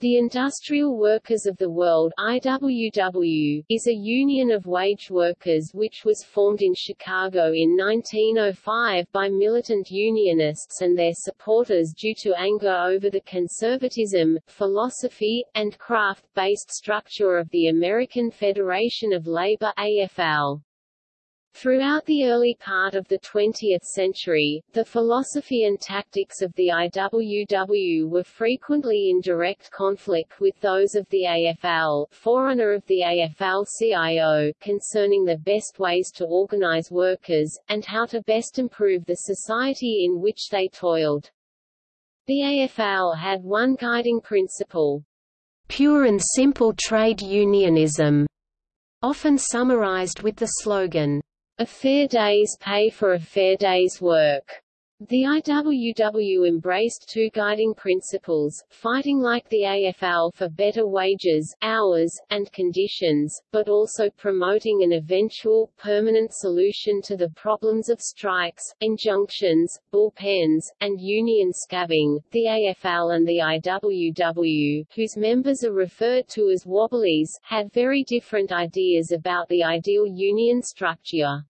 The Industrial Workers of the World IWW, is a union of wage workers which was formed in Chicago in 1905 by militant unionists and their supporters due to anger over the conservatism, philosophy, and craft-based structure of the American Federation of Labor AFL. Throughout the early part of the 20th century, the philosophy and tactics of the IWW were frequently in direct conflict with those of the AFL, forerunner of the AFL-CIO, concerning the best ways to organize workers, and how to best improve the society in which they toiled. The AFL had one guiding principle, pure and simple trade unionism, often summarized with the slogan, a fair day's pay for a fair day's work. The IWW embraced two guiding principles, fighting like the AFL for better wages, hours, and conditions, but also promoting an eventual, permanent solution to the problems of strikes, injunctions, bullpens, and union scabbing. The AFL and the IWW, whose members are referred to as Wobblies, had very different ideas about the ideal union structure.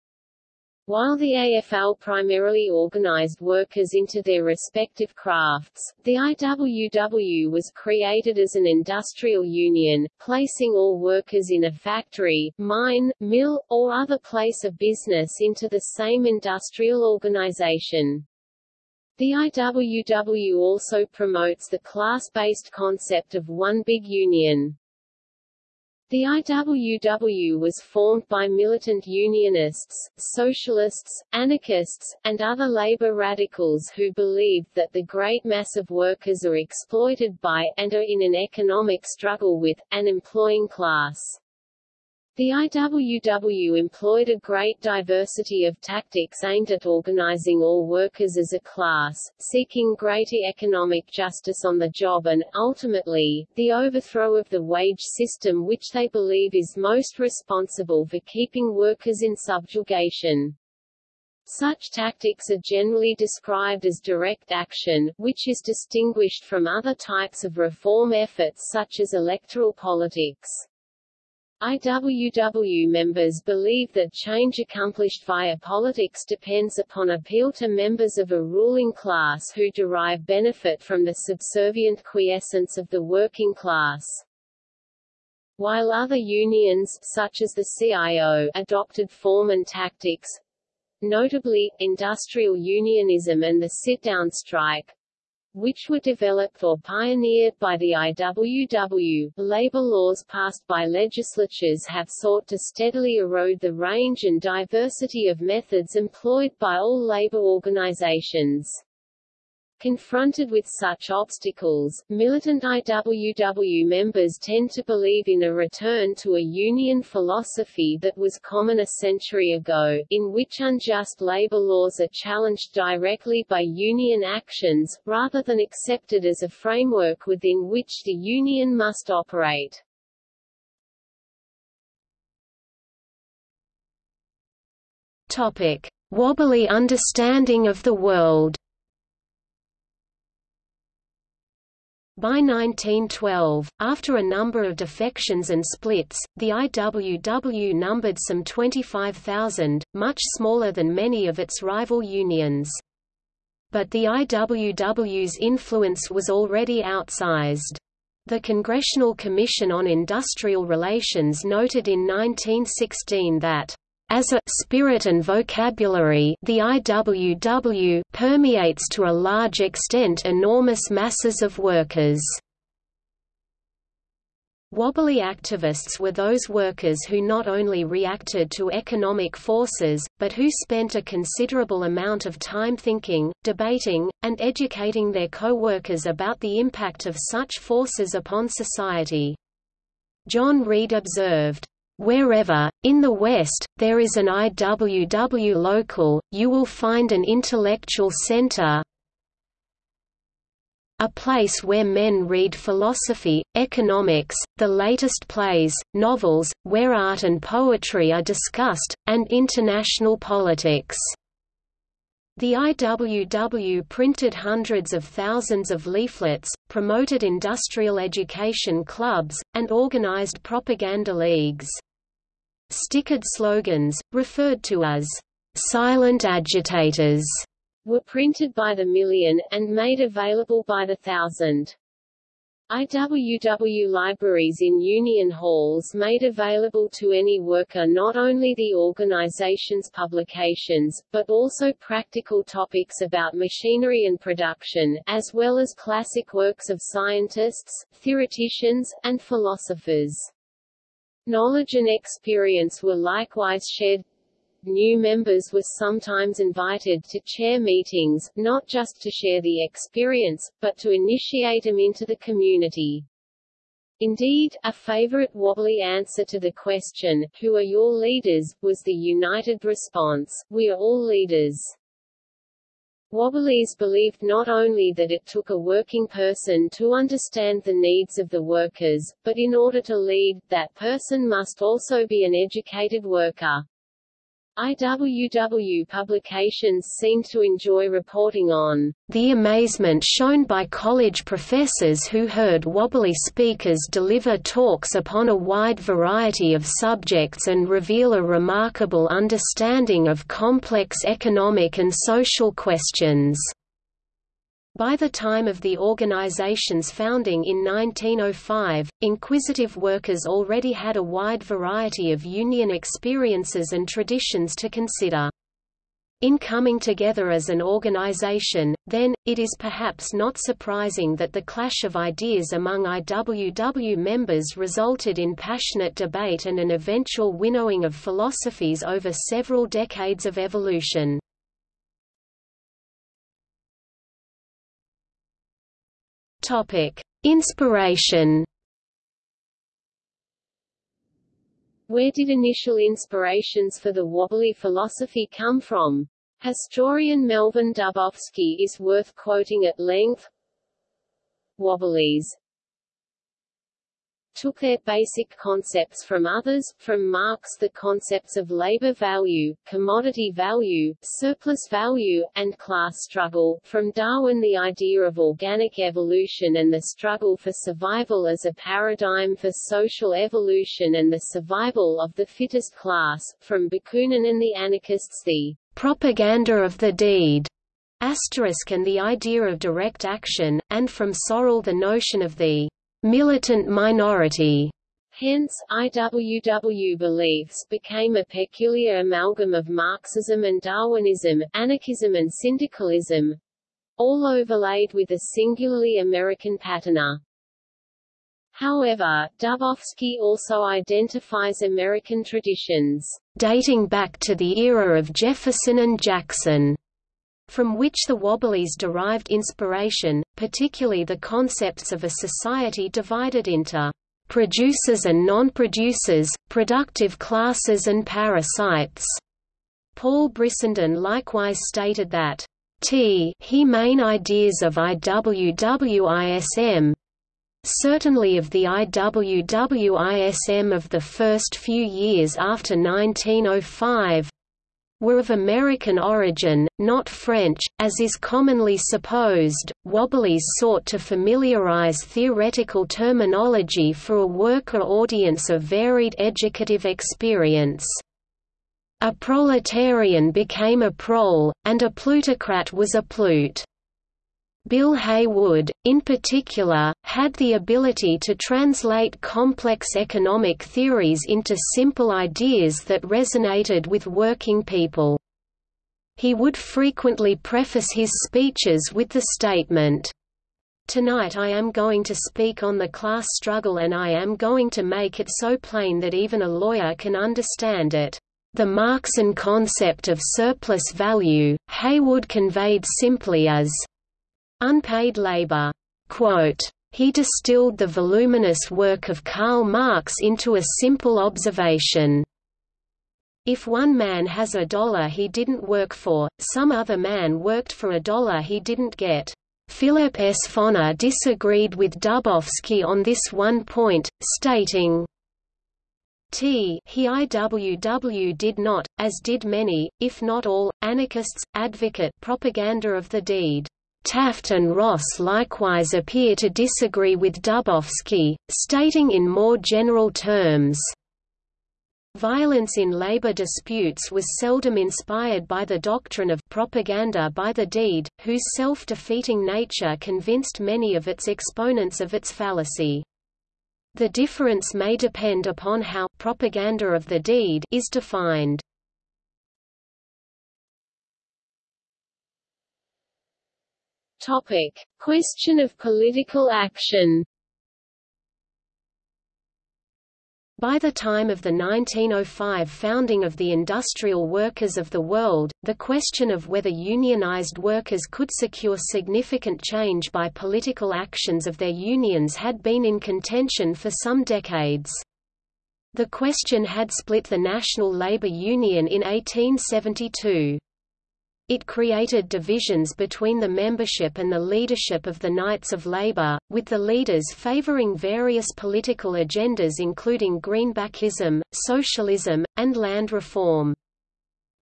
While the AFL primarily organized workers into their respective crafts, the IWW was created as an industrial union, placing all workers in a factory, mine, mill, or other place of business into the same industrial organization. The IWW also promotes the class-based concept of one big union. The IWW was formed by militant unionists, socialists, anarchists, and other labor radicals who believed that the great mass of workers are exploited by, and are in an economic struggle with, an employing class. The IWW employed a great diversity of tactics aimed at organizing all workers as a class, seeking greater economic justice on the job and, ultimately, the overthrow of the wage system which they believe is most responsible for keeping workers in subjugation. Such tactics are generally described as direct action, which is distinguished from other types of reform efforts such as electoral politics. IWW members believe that change accomplished via politics depends upon appeal to members of a ruling class who derive benefit from the subservient quiescence of the working class. While other unions, such as the CIO, adopted form and tactics, notably, industrial unionism and the sit-down strike, which were developed or pioneered by the IWW. Labor laws passed by legislatures have sought to steadily erode the range and diversity of methods employed by all labor organizations. Confronted with such obstacles, militant IWW members tend to believe in a return to a union philosophy that was common a century ago, in which unjust labor laws are challenged directly by union actions, rather than accepted as a framework within which the union must operate. Topic. Wobbly understanding of the world By 1912, after a number of defections and splits, the IWW numbered some 25,000, much smaller than many of its rival unions. But the IWW's influence was already outsized. The Congressional Commission on Industrial Relations noted in 1916 that as a spirit and vocabulary the IWW permeates to a large extent enormous masses of workers. Wobbly activists were those workers who not only reacted to economic forces, but who spent a considerable amount of time thinking, debating, and educating their co-workers about the impact of such forces upon society. John Reed observed, Wherever, in the West, there is an IWW local, you will find an intellectual center a place where men read philosophy, economics, the latest plays, novels, where art and poetry are discussed, and international politics. The IWW printed hundreds of thousands of leaflets, promoted industrial education clubs, and organized propaganda leagues. Stickered slogans, referred to as silent agitators, were printed by the million, and made available by the thousand. IWW libraries in union halls made available to any worker not only the organization's publications, but also practical topics about machinery and production, as well as classic works of scientists, theoreticians, and philosophers. Knowledge and experience were likewise shared New members were sometimes invited to chair meetings, not just to share the experience, but to initiate them into the community. Indeed, a favorite wobbly answer to the question, who are your leaders, was the united response, we are all leaders. Wobblies believed not only that it took a working person to understand the needs of the workers, but in order to lead, that person must also be an educated worker. IWW publications seem to enjoy reporting on the amazement shown by college professors who heard wobbly speakers deliver talks upon a wide variety of subjects and reveal a remarkable understanding of complex economic and social questions. By the time of the organization's founding in 1905, inquisitive workers already had a wide variety of union experiences and traditions to consider. In coming together as an organization, then, it is perhaps not surprising that the clash of ideas among IWW members resulted in passionate debate and an eventual winnowing of philosophies over several decades of evolution. Topic: Inspiration. Where did initial inspirations for the wobbly philosophy come from? Historian Melvin Dubofsky is worth quoting at length. Wobblies took their basic concepts from others, from Marx the concepts of labor value, commodity value, surplus value, and class struggle, from Darwin the idea of organic evolution and the struggle for survival as a paradigm for social evolution and the survival of the fittest class, from Bakunin and the anarchists the propaganda of the deed, asterisk and the idea of direct action, and from Sorel the notion of the militant minority. Hence, IWW beliefs became a peculiar amalgam of Marxism and Darwinism, anarchism and syndicalism, all overlaid with a singularly American patina. However, Dubofsky also identifies American traditions, dating back to the era of Jefferson and Jackson, from which the Wobblies derived inspiration, particularly the concepts of a society divided into producers and non-producers, productive classes and parasites. Paul Brissenden likewise stated that T he main ideas of IWWISM certainly of the IWWISM of the first few years after 1905 were of American origin, not French, as is commonly supposed. Wobblies sought to familiarize theoretical terminology for a worker audience of varied educative experience. A proletarian became a prole, and a plutocrat was a plute. Bill Haywood, in particular, had the ability to translate complex economic theories into simple ideas that resonated with working people. He would frequently preface his speeches with the statement, Tonight I am going to speak on the class struggle and I am going to make it so plain that even a lawyer can understand it. The Marxian concept of surplus value, Haywood conveyed simply as Unpaid labor. He distilled the voluminous work of Karl Marx into a simple observation. If one man has a dollar he didn't work for, some other man worked for a dollar he didn't get. Philip S. Foner disagreed with Dubofsky on this one point, stating, T he IWW did not, as did many, if not all, anarchists, advocate propaganda of the deed. Taft and Ross likewise appear to disagree with Dubofsky, stating in more general terms, Violence in labor disputes was seldom inspired by the doctrine of propaganda by the deed, whose self-defeating nature convinced many of its exponents of its fallacy. The difference may depend upon how propaganda of the deed is defined. Topic: Question of political action. By the time of the 1905 founding of the Industrial Workers of the World, the question of whether unionized workers could secure significant change by political actions of their unions had been in contention for some decades. The question had split the National Labour Union in 1872. It created divisions between the membership and the leadership of the Knights of Labour, with the leaders favouring various political agendas including Greenbackism, socialism, and land reform.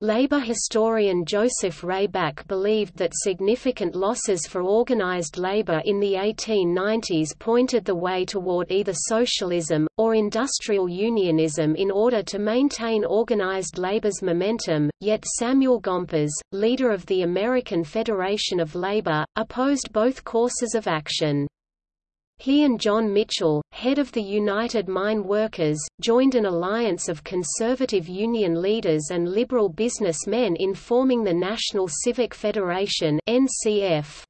Labour historian Joseph Rayback believed that significant losses for organised labour in the 1890s pointed the way toward either socialism, or industrial unionism in order to maintain organised labour's momentum, yet Samuel Gompers, leader of the American Federation of Labour, opposed both courses of action. He and John Mitchell, head of the United Mine Workers, joined an alliance of conservative union leaders and liberal businessmen in forming the National Civic Federation NCF.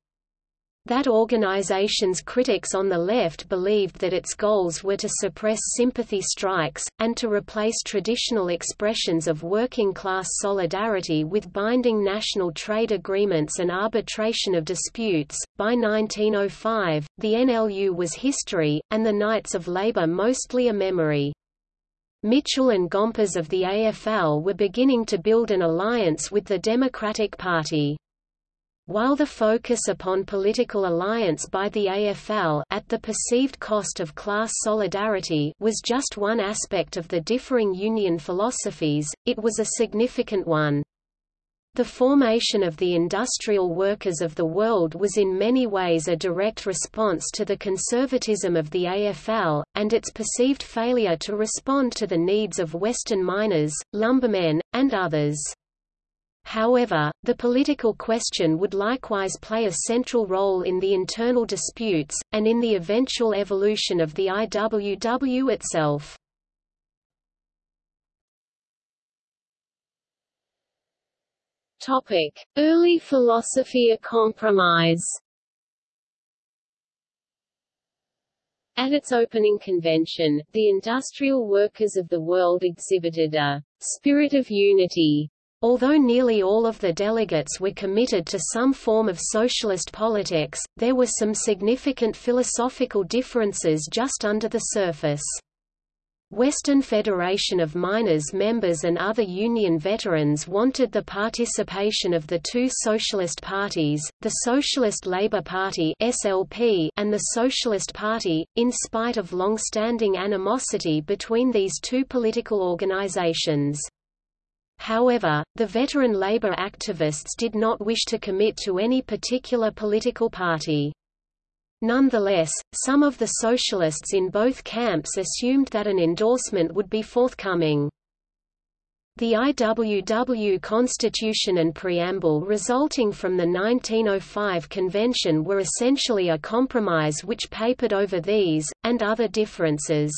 That organization's critics on the left believed that its goals were to suppress sympathy strikes, and to replace traditional expressions of working-class solidarity with binding national trade agreements and arbitration of disputes. By 1905, the NLU was history, and the Knights of Labor mostly a memory. Mitchell and Gompers of the AFL were beginning to build an alliance with the Democratic Party. While the focus upon political alliance by the AFL at the perceived cost of class solidarity was just one aspect of the differing union philosophies, it was a significant one. The formation of the industrial workers of the world was in many ways a direct response to the conservatism of the AFL, and its perceived failure to respond to the needs of Western miners, lumbermen, and others. However, the political question would likewise play a central role in the internal disputes, and in the eventual evolution of the IWW itself. Topic. Early philosophy of compromise At its opening convention, the industrial workers of the world exhibited a spirit of unity Although nearly all of the delegates were committed to some form of socialist politics, there were some significant philosophical differences just under the surface. Western Federation of Miners members and other union veterans wanted the participation of the two socialist parties, the Socialist Labour Party (SLP) and the Socialist Party, in spite of long-standing animosity between these two political organizations. However, the veteran labor activists did not wish to commit to any particular political party. Nonetheless, some of the socialists in both camps assumed that an endorsement would be forthcoming. The IWW Constitution and Preamble resulting from the 1905 convention were essentially a compromise which papered over these, and other differences.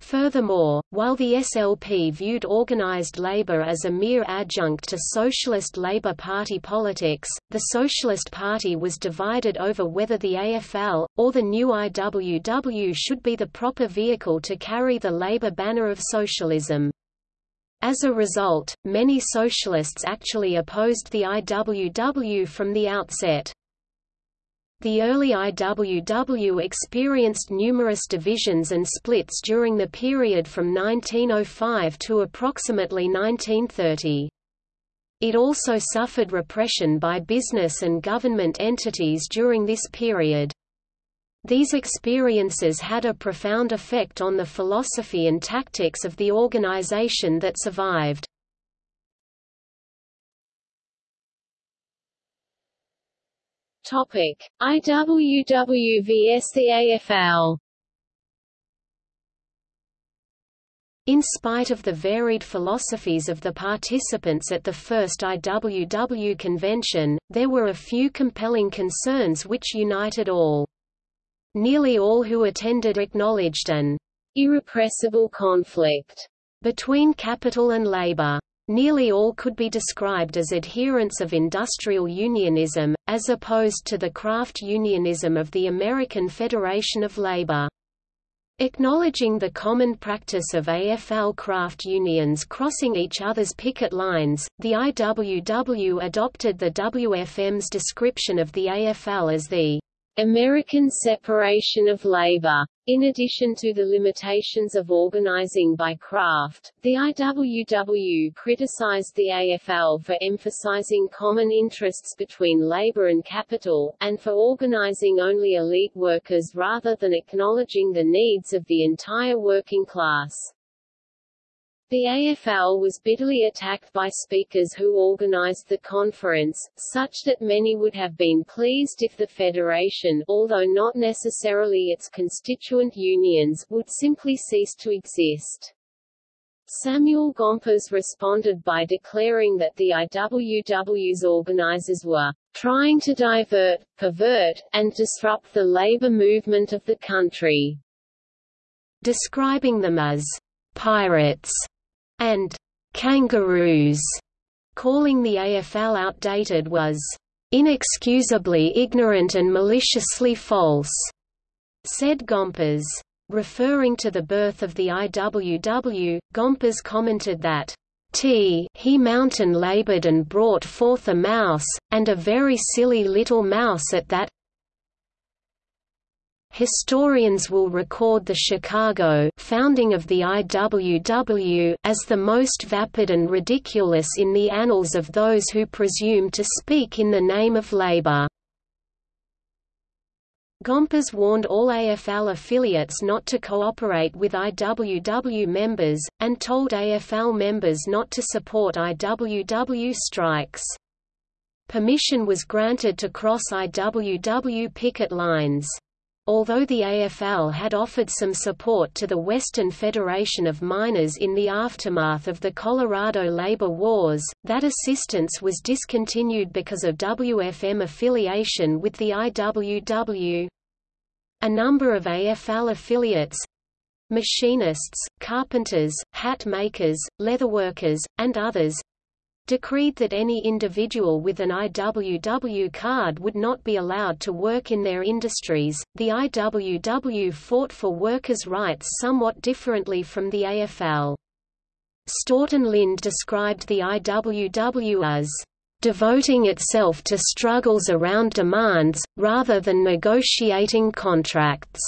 Furthermore, while the SLP viewed organized labor as a mere adjunct to Socialist Labour Party politics, the Socialist Party was divided over whether the AFL, or the new IWW should be the proper vehicle to carry the Labour banner of socialism. As a result, many socialists actually opposed the IWW from the outset. The early IWW experienced numerous divisions and splits during the period from 1905 to approximately 1930. It also suffered repression by business and government entities during this period. These experiences had a profound effect on the philosophy and tactics of the organization that survived. Topic: IWW vs the AFL. In spite of the varied philosophies of the participants at the first IWW convention, there were a few compelling concerns which united all. Nearly all who attended acknowledged an irrepressible conflict between capital and labor. Nearly all could be described as adherents of industrial unionism, as opposed to the craft unionism of the American Federation of Labor. Acknowledging the common practice of AFL craft unions crossing each other's picket lines, the IWW adopted the WFM's description of the AFL as the American separation of labor. In addition to the limitations of organizing by craft, the IWW criticized the AFL for emphasizing common interests between labor and capital, and for organizing only elite workers rather than acknowledging the needs of the entire working class. The AFL was bitterly attacked by speakers who organized the conference, such that many would have been pleased if the federation although not necessarily its constituent unions would simply cease to exist. Samuel Gompers responded by declaring that the IWW's organizers were trying to divert, pervert, and disrupt the labor movement of the country. Describing them as pirates and kangaroos, calling the AFL outdated was inexcusably ignorant and maliciously false, said Gompers. Referring to the birth of the IWW, Gompers commented that T he mountain labored and brought forth a mouse, and a very silly little mouse at that Historians will record the Chicago founding of the IWW as the most vapid and ridiculous in the annals of those who presume to speak in the name of labor. Gompers warned all AFL affiliates not to cooperate with IWW members, and told AFL members not to support IWW strikes. Permission was granted to cross IWW picket lines. Although the AFL had offered some support to the Western Federation of Miners in the aftermath of the Colorado labor wars, that assistance was discontinued because of WFM affiliation with the IWW. A number of AFL affiliates machinists, carpenters, hat makers, leatherworkers, and others decreed that any individual with an IWW card would not be allowed to work in their industries. The IWW fought for workers' rights somewhat differently from the AFL. Staughton Lynd described the IWW as devoting itself to struggles around demands, rather than negotiating contracts.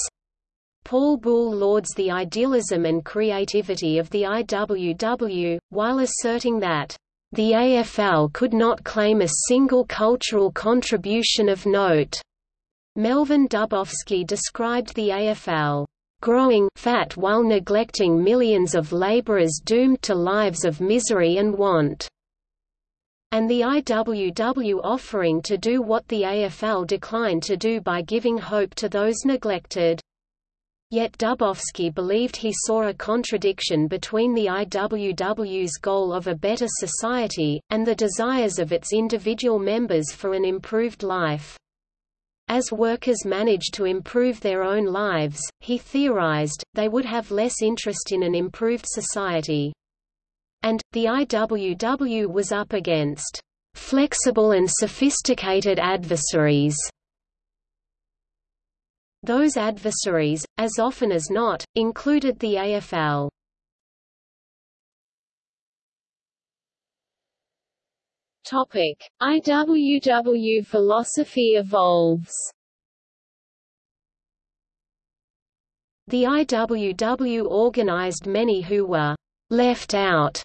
Paul Buhle lauds the idealism and creativity of the IWW, while asserting that the AFL could not claim a single cultural contribution of note. Melvin Dubofsky described the AFL growing fat while neglecting millions of laborers doomed to lives of misery and want, and the IWW offering to do what the AFL declined to do by giving hope to those neglected. Yet Dubofsky believed he saw a contradiction between the IWW's goal of a better society, and the desires of its individual members for an improved life. As workers managed to improve their own lives, he theorized, they would have less interest in an improved society. And, the IWW was up against flexible and sophisticated adversaries those adversaries, as often as not, included the AFL. Topic: IWW philosophy evolves. The IWW organized many who were left out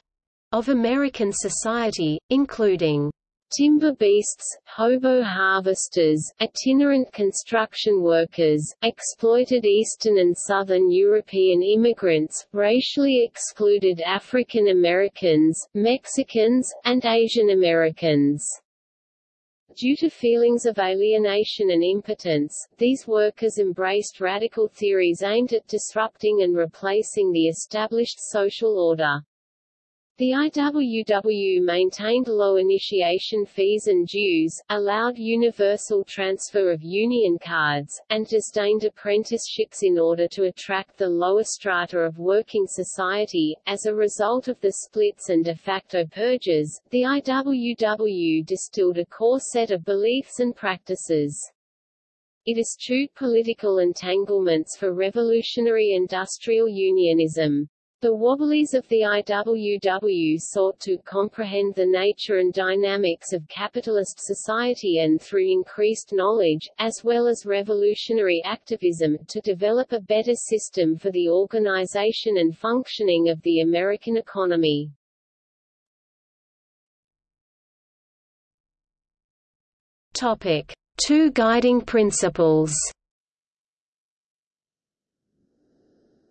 of American society, including timber beasts, hobo harvesters, itinerant construction workers, exploited Eastern and Southern European immigrants, racially excluded African Americans, Mexicans, and Asian Americans. Due to feelings of alienation and impotence, these workers embraced radical theories aimed at disrupting and replacing the established social order. The IWW maintained low initiation fees and dues, allowed universal transfer of union cards, and disdained apprenticeships in order to attract the lower strata of working society. As a result of the splits and de facto purges, the IWW distilled a core set of beliefs and practices. It eschewed political entanglements for revolutionary industrial unionism. The Wobblies of the IWW sought to comprehend the nature and dynamics of capitalist society and through increased knowledge, as well as revolutionary activism, to develop a better system for the organization and functioning of the American economy. Topic. Two guiding principles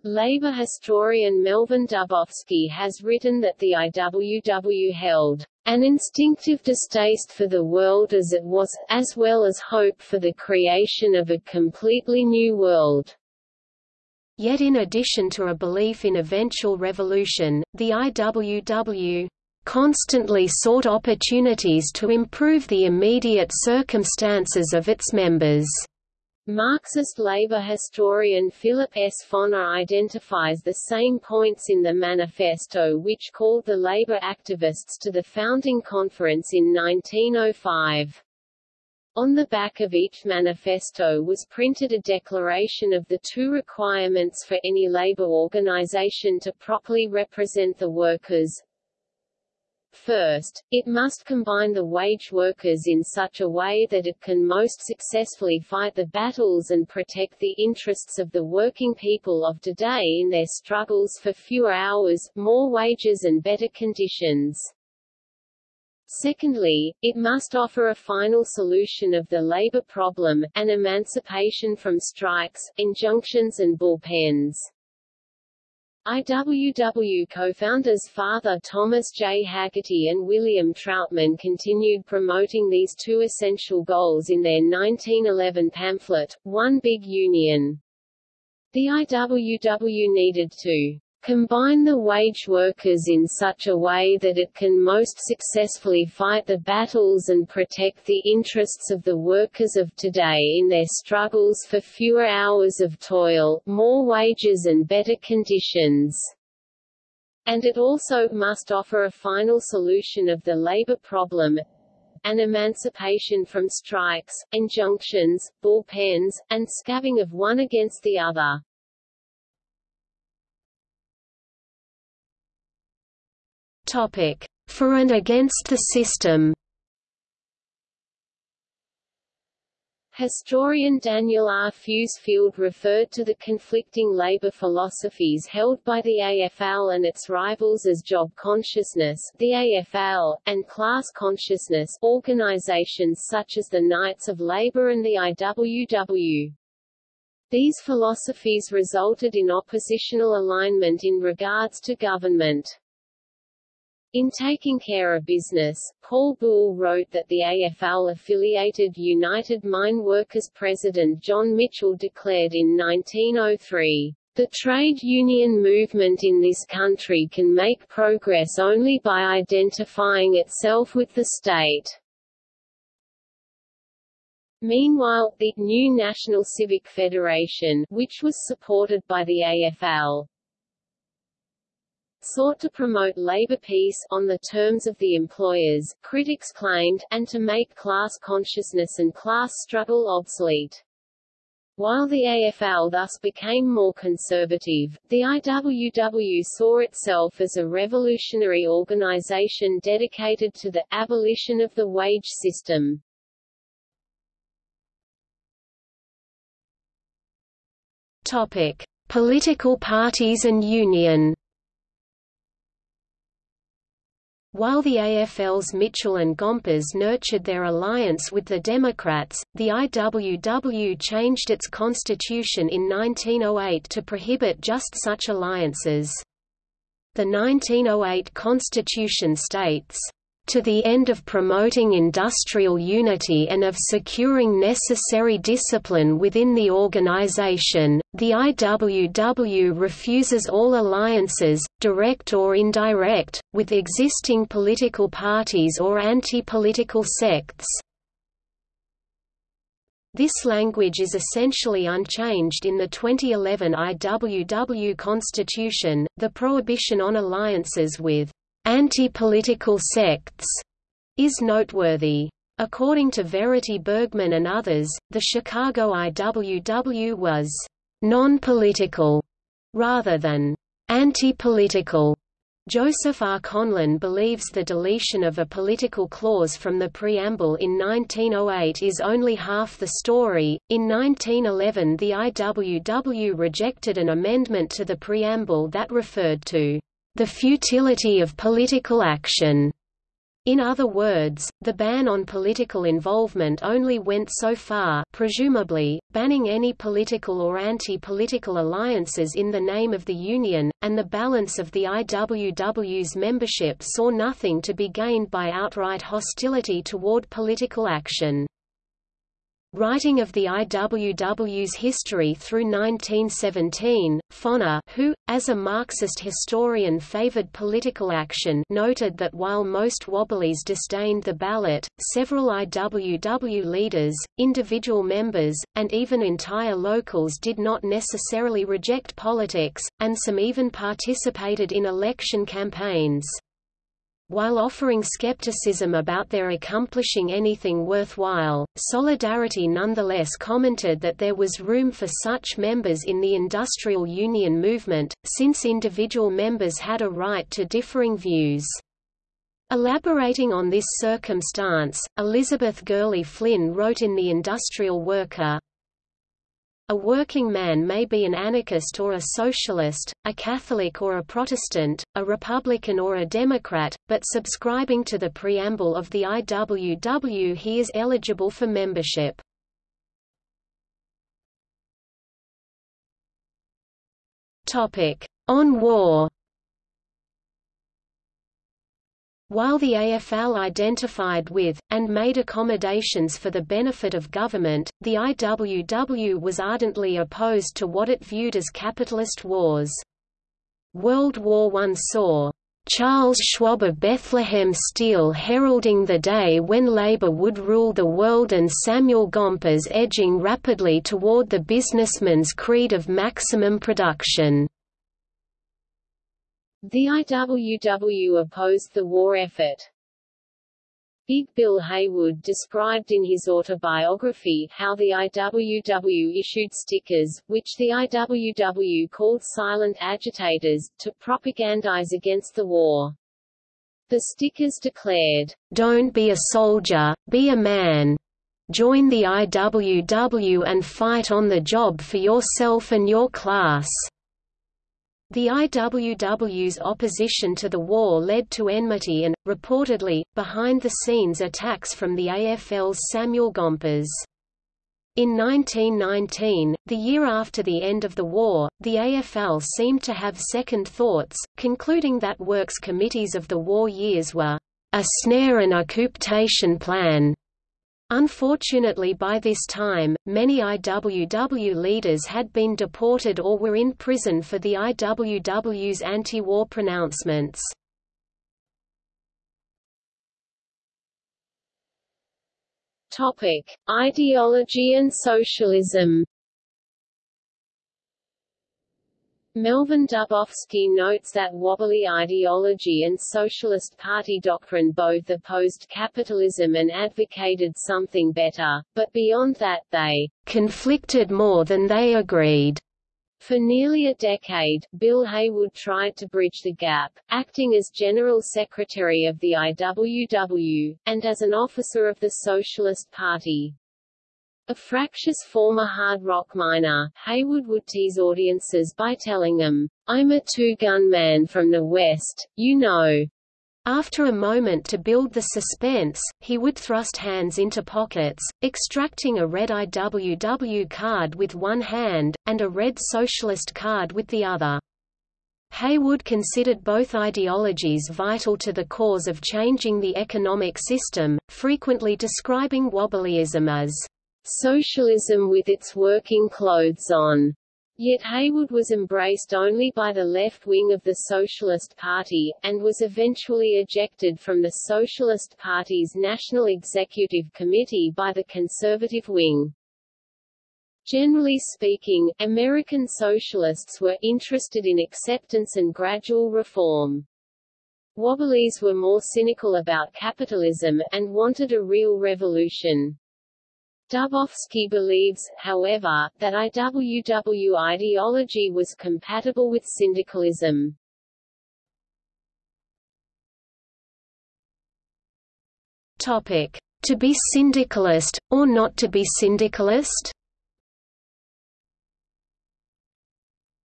Labor historian Melvin Dubofsky has written that the IWW held an instinctive distaste for the world as it was, as well as hope for the creation of a completely new world. Yet in addition to a belief in eventual revolution, the IWW constantly sought opportunities to improve the immediate circumstances of its members. Marxist labor historian Philip S. Foner identifies the same points in the manifesto which called the labor activists to the founding conference in 1905. On the back of each manifesto was printed a declaration of the two requirements for any labor organization to properly represent the workers, First, it must combine the wage workers in such a way that it can most successfully fight the battles and protect the interests of the working people of today in their struggles for fewer hours, more wages and better conditions. Secondly, it must offer a final solution of the labor problem, an emancipation from strikes, injunctions and bullpens. IWW co-founders Father Thomas J. Hagerty and William Trautmann continued promoting these two essential goals in their 1911 pamphlet, One Big Union. The IWW needed to combine the wage workers in such a way that it can most successfully fight the battles and protect the interests of the workers of today in their struggles for fewer hours of toil, more wages and better conditions. And it also must offer a final solution of the labor problem, an emancipation from strikes, injunctions, bullpens, and scabbing of one against the other. Topic: For and against the system. Historian Daniel R. Fusfeld referred to the conflicting labor philosophies held by the AFL and its rivals as job consciousness the AFL, and class consciousness organizations such as the Knights of Labor and the IWW. These philosophies resulted in oppositional alignment in regards to government. In Taking Care of Business, Paul Buhle wrote that the AFL-affiliated United Mine Workers President John Mitchell declared in 1903, "...the trade union movement in this country can make progress only by identifying itself with the state." Meanwhile, the new National Civic Federation, which was supported by the AFL, sought to promote labor peace on the terms of the employers, critics claimed, and to make class consciousness and class struggle obsolete. While the AFL thus became more conservative, the IWW saw itself as a revolutionary organization dedicated to the abolition of the wage system. Topic: Political parties and union While the AFL's Mitchell and Gompers nurtured their alliance with the Democrats, the IWW changed its constitution in 1908 to prohibit just such alliances. The 1908 constitution states, to the end of promoting industrial unity and of securing necessary discipline within the organization, the IWW refuses all alliances, direct or indirect, with existing political parties or anti-political sects. This language is essentially unchanged in the 2011 IWW Constitution. The prohibition on alliances with anti-political sects is noteworthy. According to Verity Burgmann and others, the Chicago IWW was non-political rather than anti-political. Joseph R. Conlin believes the deletion of a political clause from the preamble in 1908 is only half the story. In 1911, the IWW rejected an amendment to the preamble that referred to the futility of political action. In other words, the ban on political involvement only went so far presumably, banning any political or anti-political alliances in the name of the Union, and the balance of the IWW's membership saw nothing to be gained by outright hostility toward political action. Writing of the IWW's history through 1917, Foner who, as a Marxist historian favored political action noted that while most Wobblies disdained the ballot, several IWW leaders, individual members, and even entire locals did not necessarily reject politics, and some even participated in election campaigns. While offering skepticism about their accomplishing anything worthwhile, Solidarity nonetheless commented that there was room for such members in the industrial union movement, since individual members had a right to differing views. Elaborating on this circumstance, Elizabeth Gurley Flynn wrote in The Industrial Worker, a working man may be an anarchist or a socialist, a Catholic or a Protestant, a Republican or a Democrat, but subscribing to the preamble of the IWW he is eligible for membership. On war While the AFL identified with, and made accommodations for the benefit of government, the IWW was ardently opposed to what it viewed as capitalist wars. World War I saw Charles Schwab of Bethlehem Steel heralding the day when labor would rule the world and Samuel Gompers edging rapidly toward the businessman's creed of maximum production. The IWW opposed the war effort. Big Bill Haywood described in his autobiography how the IWW issued stickers, which the IWW called silent agitators, to propagandize against the war. The stickers declared, "'Don't be a soldier, be a man. Join the IWW and fight on the job for yourself and your class." The IWW's opposition to the war led to enmity and, reportedly, behind-the-scenes attacks from the AFL's Samuel Gompers. In 1919, the year after the end of the war, the AFL seemed to have second thoughts, concluding that works committees of the war years were a snare and occupation plan Unfortunately by this time, many IWW leaders had been deported or were in prison for the IWW's anti-war pronouncements. Topic: Ideology and socialism. Melvin Dubofsky notes that wobbly ideology and Socialist Party doctrine both opposed capitalism and advocated something better, but beyond that, they conflicted more than they agreed. For nearly a decade, Bill Haywood tried to bridge the gap, acting as General Secretary of the IWW, and as an officer of the Socialist Party. A fractious former hard rock miner, Haywood would tease audiences by telling them, I'm a two-gun man from the West, you know. After a moment to build the suspense, he would thrust hands into pockets, extracting a red IWW card with one hand, and a red socialist card with the other. Haywood considered both ideologies vital to the cause of changing the economic system, frequently describing Wobblyism as socialism with its working clothes on. Yet Haywood was embraced only by the left wing of the Socialist Party, and was eventually ejected from the Socialist Party's National Executive Committee by the conservative wing. Generally speaking, American socialists were interested in acceptance and gradual reform. Wobblies were more cynical about capitalism, and wanted a real revolution. Dubofsky believes, however, that IWW ideology was compatible with syndicalism. Topic. To be syndicalist, or not to be syndicalist?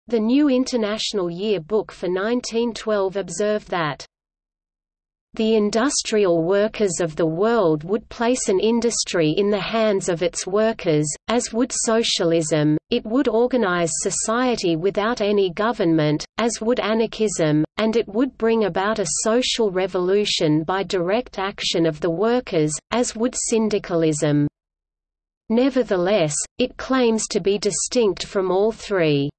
The New International Year Book for 1912 observed that the industrial workers of the world would place an industry in the hands of its workers, as would socialism, it would organize society without any government, as would anarchism, and it would bring about a social revolution by direct action of the workers, as would syndicalism. Nevertheless, it claims to be distinct from all three.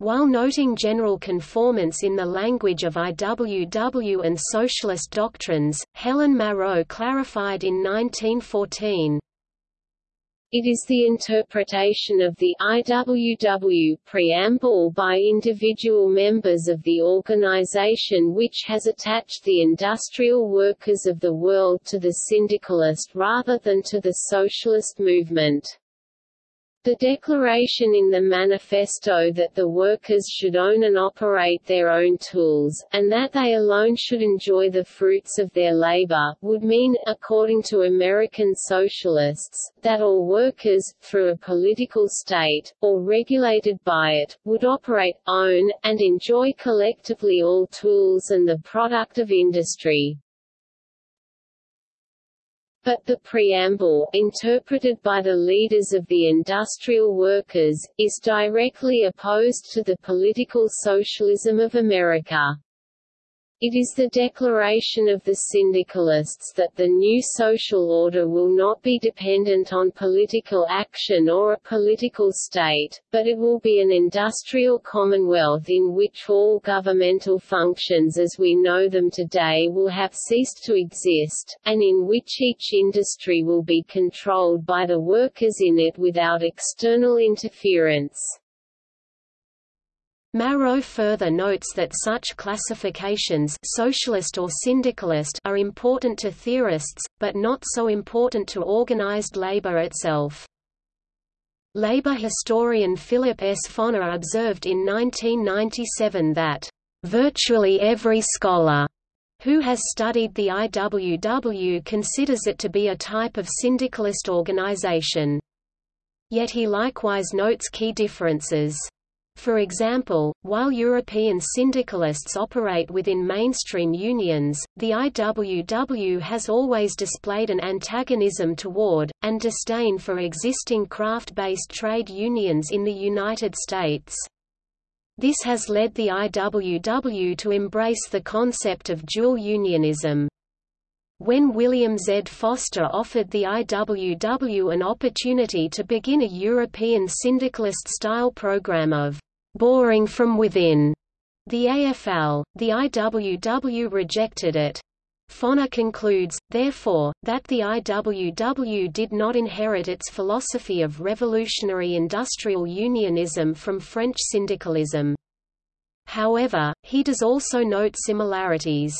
While noting general conformance in the language of IWW and socialist doctrines, Helen Marot clarified in 1914, it is the interpretation of the IWW preamble by individual members of the organization which has attached the industrial workers of the world to the syndicalist rather than to the socialist movement. The declaration in the manifesto that the workers should own and operate their own tools, and that they alone should enjoy the fruits of their labor, would mean, according to American socialists, that all workers, through a political state, or regulated by it, would operate, own, and enjoy collectively all tools and the product of industry. But the preamble, interpreted by the leaders of the industrial workers, is directly opposed to the political socialism of America. It is the declaration of the syndicalists that the new social order will not be dependent on political action or a political state, but it will be an industrial commonwealth in which all governmental functions as we know them today will have ceased to exist, and in which each industry will be controlled by the workers in it without external interference. Marot further notes that such classifications socialist or syndicalist are important to theorists, but not so important to organized labor itself. Labor historian Philip S. Foner observed in 1997 that, "...virtually every scholar," who has studied the IWW considers it to be a type of syndicalist organization. Yet he likewise notes key differences. For example, while European syndicalists operate within mainstream unions, the IWW has always displayed an antagonism toward, and disdain for existing craft-based trade unions in the United States. This has led the IWW to embrace the concept of dual unionism. When William Z. Foster offered the IWW an opportunity to begin a European syndicalist-style program of boring from within. The AFL, the IWW rejected it. Foner concludes, therefore, that the IWW did not inherit its philosophy of revolutionary industrial unionism from French syndicalism. However, he does also note similarities.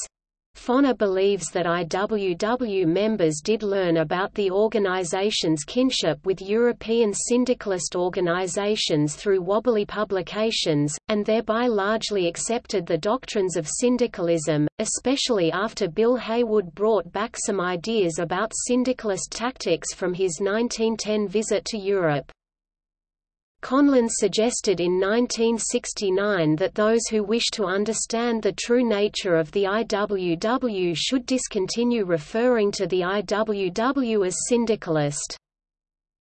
Foner believes that IWW members did learn about the organization's kinship with European syndicalist organizations through wobbly publications, and thereby largely accepted the doctrines of syndicalism, especially after Bill Haywood brought back some ideas about syndicalist tactics from his 1910 visit to Europe. Conlin suggested in 1969 that those who wish to understand the true nature of the IWW should discontinue referring to the IWW as syndicalist.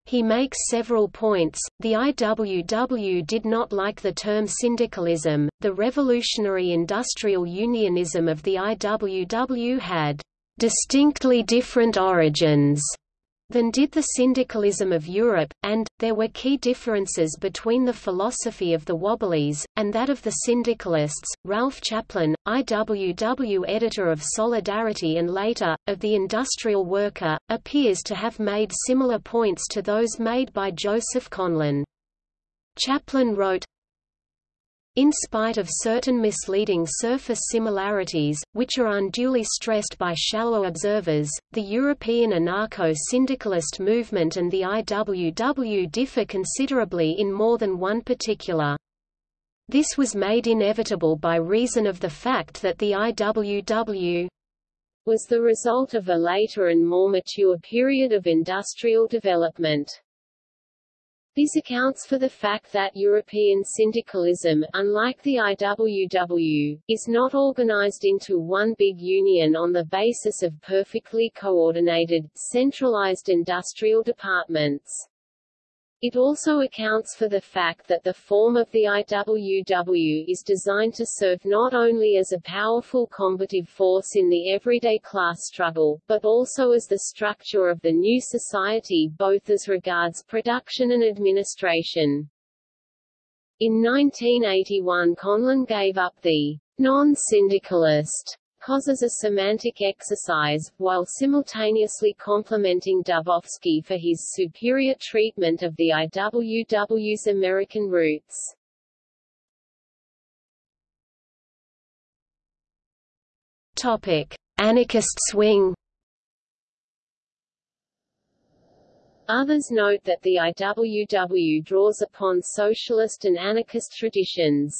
He makes several points. The IWW did not like the term syndicalism. The revolutionary industrial unionism of the IWW had distinctly different origins than did the syndicalism of Europe, and, there were key differences between the philosophy of the Wobblies, and that of the syndicalists. Ralph Chaplin, IWW editor of Solidarity and later, of The Industrial Worker, appears to have made similar points to those made by Joseph Conlin. Chaplin wrote, in spite of certain misleading surface similarities, which are unduly stressed by shallow observers, the European anarcho-syndicalist movement and the IWW differ considerably in more than one particular. This was made inevitable by reason of the fact that the IWW was the result of a later and more mature period of industrial development. This accounts for the fact that European syndicalism, unlike the IWW, is not organized into one big union on the basis of perfectly coordinated, centralized industrial departments. It also accounts for the fact that the form of the IWW is designed to serve not only as a powerful combative force in the everyday class struggle, but also as the structure of the new society both as regards production and administration. In 1981 Conlin gave up the non-syndicalist cause as a semantic exercise, while simultaneously complimenting Dubofsky for his superior treatment of the IWW's American roots. Topic: Anarchist swing. Others note that the IWW draws upon socialist and anarchist traditions.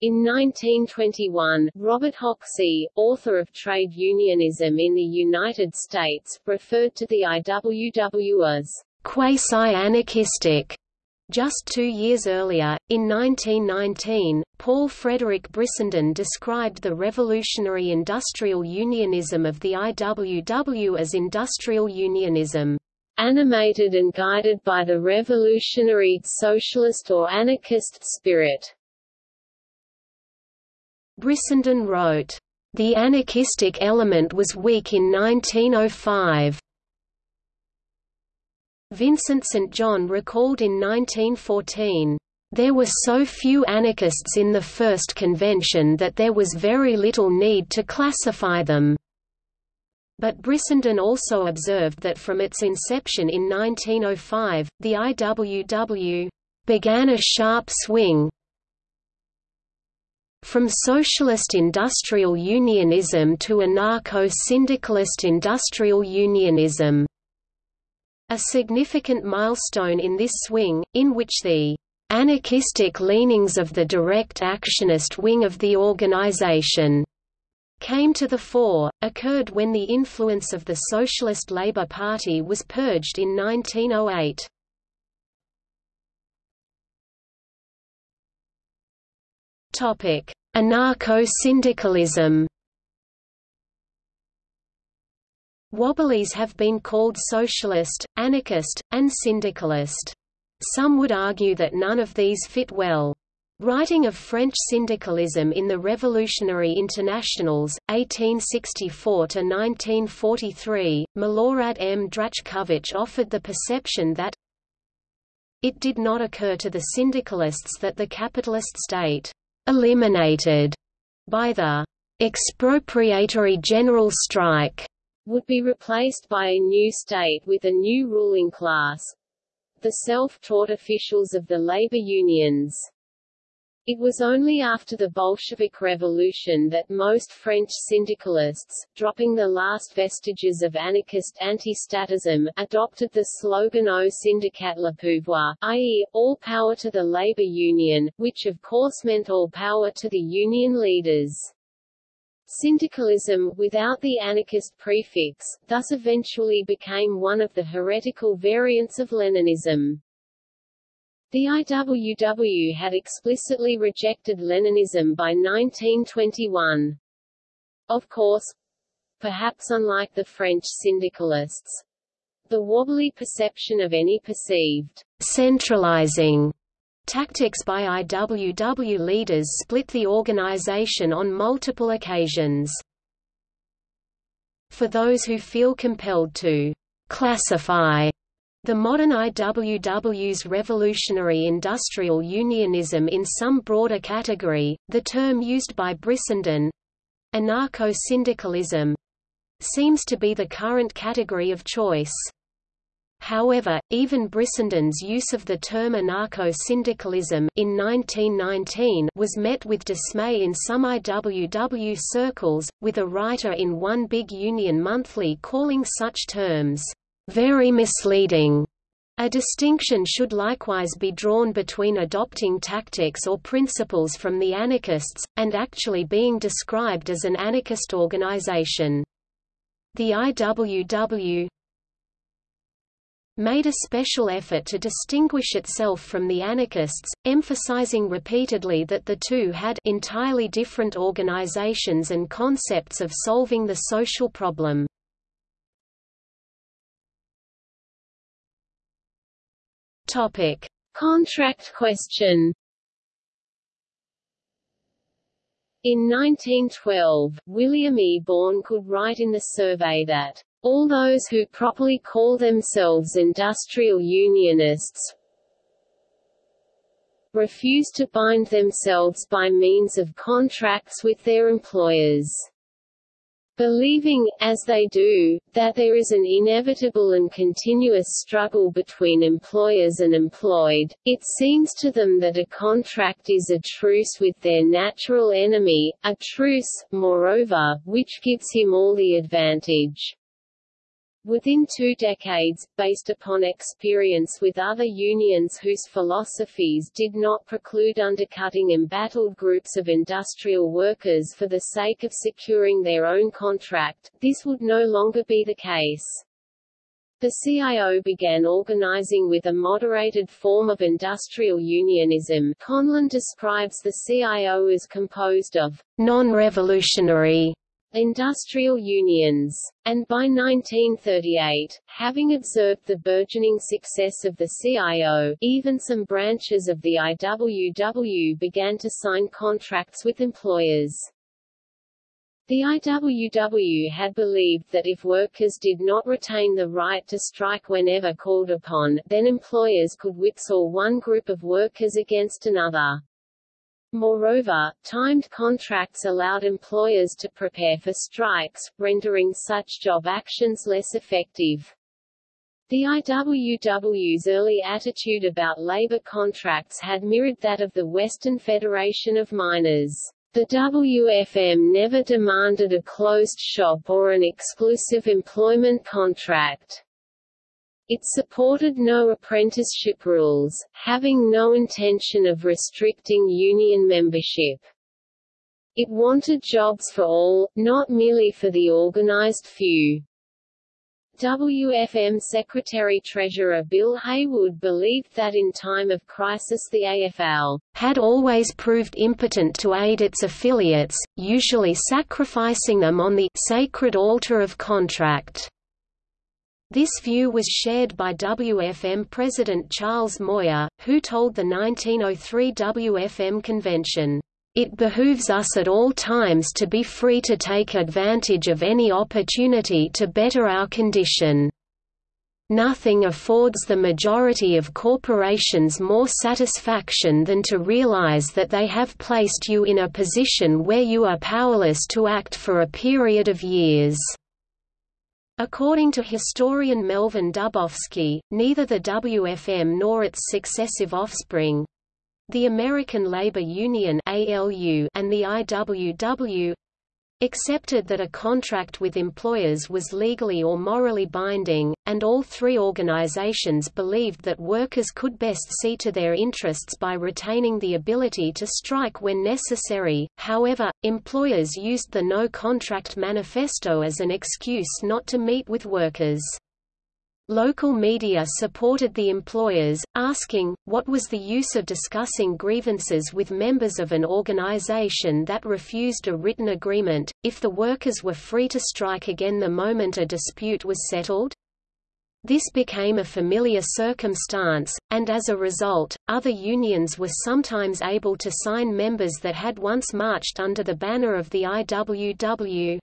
In 1921, Robert Hoxie, author of Trade Unionism in the United States, referred to the IWW as quasi-anarchistic. Just two years earlier, in 1919, Paul Frederick Brissenden described the revolutionary industrial unionism of the IWW as industrial unionism, animated and guided by the revolutionary, socialist or anarchist spirit. Brissenden wrote, "...the anarchistic element was weak in 1905." Vincent St. John recalled in 1914, "...there were so few anarchists in the first convention that there was very little need to classify them." But Brissenden also observed that from its inception in 1905, the IWW began a sharp swing, from socialist industrial unionism to anarcho-syndicalist industrial unionism. A significant milestone in this swing, in which the anarchistic leanings of the direct actionist wing of the organization came to the fore, occurred when the influence of the Socialist Labour Party was purged in 1908. Anarcho-syndicalism. Wobblies have been called socialist, anarchist, and syndicalist. Some would argue that none of these fit well. Writing of French syndicalism in the Revolutionary Internationals, 1864–1943, Milorad M. Drachkovich offered the perception that it did not occur to the syndicalists that the capitalist state eliminated by the expropriatory general strike would be replaced by a new state with a new ruling class the self-taught officials of the labor unions. It was only after the Bolshevik Revolution that most French syndicalists, dropping the last vestiges of anarchist anti-statism, adopted the slogan Au syndicat le pouvoir, i.e., all power to the labor union, which of course meant all power to the union leaders. Syndicalism, without the anarchist prefix, thus eventually became one of the heretical variants of Leninism. The IWW had explicitly rejected Leninism by 1921. Of course, perhaps unlike the French syndicalists, the wobbly perception of any perceived centralizing tactics by IWW leaders split the organization on multiple occasions. For those who feel compelled to classify the modern IWW's revolutionary industrial unionism in some broader category, the term used by Brissenden—anarcho-syndicalism, seems to be the current category of choice. However, even Brissenden's use of the term anarcho-syndicalism in 1919 was met with dismay in some IWW circles, with a writer in One Big Union Monthly calling such terms very misleading. A distinction should likewise be drawn between adopting tactics or principles from the anarchists, and actually being described as an anarchist organization. The IWW made a special effort to distinguish itself from the anarchists, emphasizing repeatedly that the two had entirely different organizations and concepts of solving the social problem. Topic: Contract question. In 1912, William E. Bohn could write in the survey that, "...all those who properly call themselves industrial unionists refuse to bind themselves by means of contracts with their employers." Believing, as they do, that there is an inevitable and continuous struggle between employers and employed, it seems to them that a contract is a truce with their natural enemy, a truce, moreover, which gives him all the advantage. Within two decades, based upon experience with other unions whose philosophies did not preclude undercutting embattled groups of industrial workers for the sake of securing their own contract, this would no longer be the case. The CIO began organizing with a moderated form of industrial unionism. Conlin describes the CIO as composed of non-revolutionary industrial unions, and by 1938, having observed the burgeoning success of the CIO, even some branches of the IWW began to sign contracts with employers. The IWW had believed that if workers did not retain the right to strike whenever called upon, then employers could whipsaw one group of workers against another. Moreover, timed contracts allowed employers to prepare for strikes, rendering such job actions less effective. The IWW's early attitude about labor contracts had mirrored that of the Western Federation of Miners. The WFM never demanded a closed shop or an exclusive employment contract. It supported no apprenticeship rules, having no intention of restricting union membership. It wanted jobs for all, not merely for the organized few. WFM Secretary-Treasurer Bill Haywood believed that in time of crisis the AFL had always proved impotent to aid its affiliates, usually sacrificing them on the sacred altar of contract. This view was shared by WFM President Charles Moyer, who told the 1903 WFM convention, "...it behooves us at all times to be free to take advantage of any opportunity to better our condition." Nothing affords the majority of corporations more satisfaction than to realize that they have placed you in a position where you are powerless to act for a period of years. According to historian Melvin Dubofsky, neither the WFM nor its successive offspring—the American Labor Union and the IWW accepted that a contract with employers was legally or morally binding, and all three organizations believed that workers could best see to their interests by retaining the ability to strike when necessary. However, employers used the No Contract Manifesto as an excuse not to meet with workers. Local media supported the employers, asking, what was the use of discussing grievances with members of an organization that refused a written agreement, if the workers were free to strike again the moment a dispute was settled? This became a familiar circumstance, and as a result, other unions were sometimes able to sign members that had once marched under the banner of the IWW.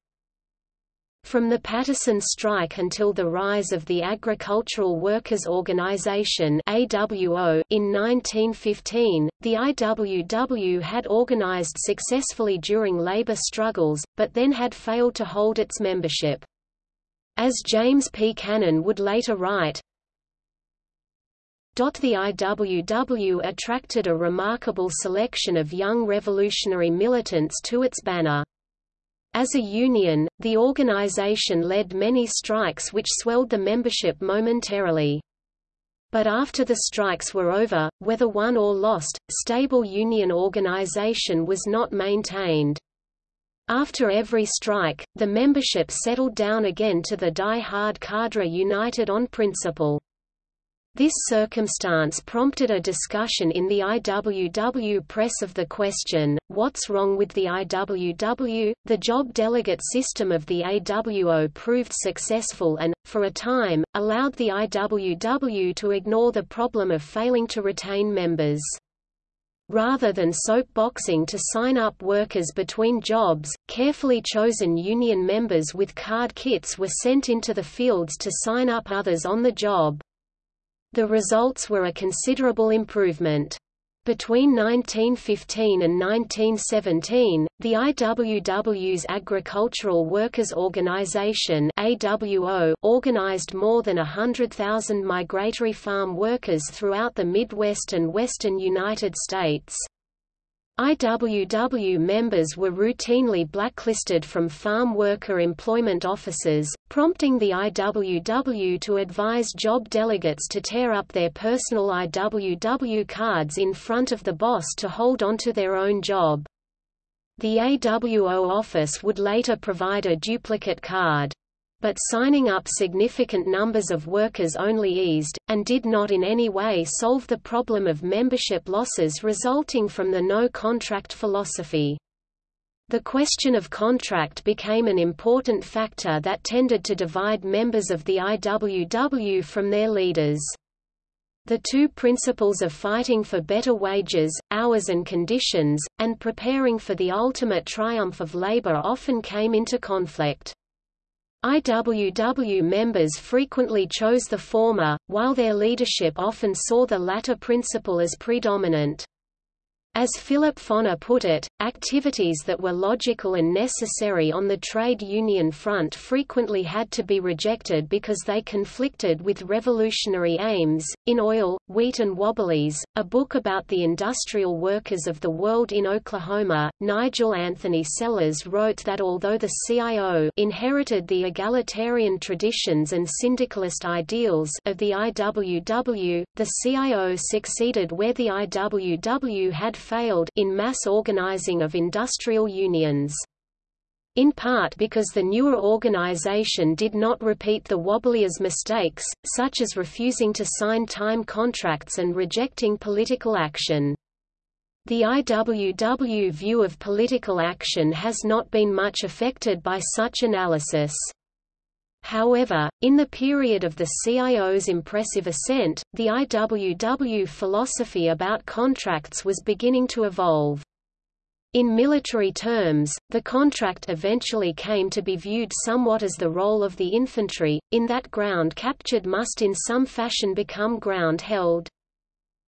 From the Paterson strike until the rise of the Agricultural Workers' Organization AWO in 1915, the IWW had organized successfully during labor struggles, but then had failed to hold its membership. As James P. Cannon would later write, the IWW attracted a remarkable selection of young revolutionary militants to its banner. As a union, the organization led many strikes which swelled the membership momentarily. But after the strikes were over, whether won or lost, stable union organization was not maintained. After every strike, the membership settled down again to the die-hard cadre united on principle. This circumstance prompted a discussion in the IWW press of the question, what's wrong with the IWW? The job delegate system of the AWO proved successful and, for a time, allowed the IWW to ignore the problem of failing to retain members. Rather than soapboxing to sign up workers between jobs, carefully chosen union members with card kits were sent into the fields to sign up others on the job. The results were a considerable improvement. Between 1915 and 1917, the IWW's Agricultural Workers' Organization AWO organized more than 100,000 migratory farm workers throughout the Midwest and western United States. IWW members were routinely blacklisted from farm worker employment offices, prompting the IWW to advise job delegates to tear up their personal IWW cards in front of the boss to hold onto their own job. The AWO office would later provide a duplicate card but signing up significant numbers of workers only eased, and did not in any way solve the problem of membership losses resulting from the no-contract philosophy. The question of contract became an important factor that tended to divide members of the IWW from their leaders. The two principles of fighting for better wages, hours and conditions, and preparing for the ultimate triumph of labor often came into conflict. IWW members frequently chose the former, while their leadership often saw the latter principle as predominant. As Philip Foner put it, activities that were logical and necessary on the trade union front frequently had to be rejected because they conflicted with revolutionary aims. In Oil, Wheat and Wobblies, a book about the industrial workers of the world in Oklahoma, Nigel Anthony Sellers wrote that although the CIO inherited the egalitarian traditions and syndicalist ideals of the IWW, the CIO succeeded where the IWW had failed in mass organizing of industrial unions. In part because the newer organization did not repeat the Wobbliers' mistakes, such as refusing to sign time contracts and rejecting political action. The IWW view of political action has not been much affected by such analysis. However, in the period of the CIO's impressive ascent, the IWW philosophy about contracts was beginning to evolve. In military terms, the contract eventually came to be viewed somewhat as the role of the infantry, in that ground captured must in some fashion become ground held.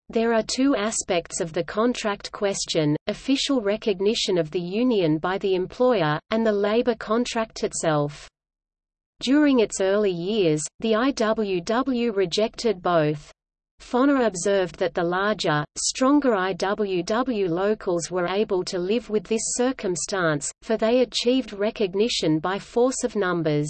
There are two aspects of the contract question, official recognition of the union by the employer, and the labor contract itself. During its early years, the IWW rejected both. Foner observed that the larger, stronger IWW locals were able to live with this circumstance, for they achieved recognition by force of numbers.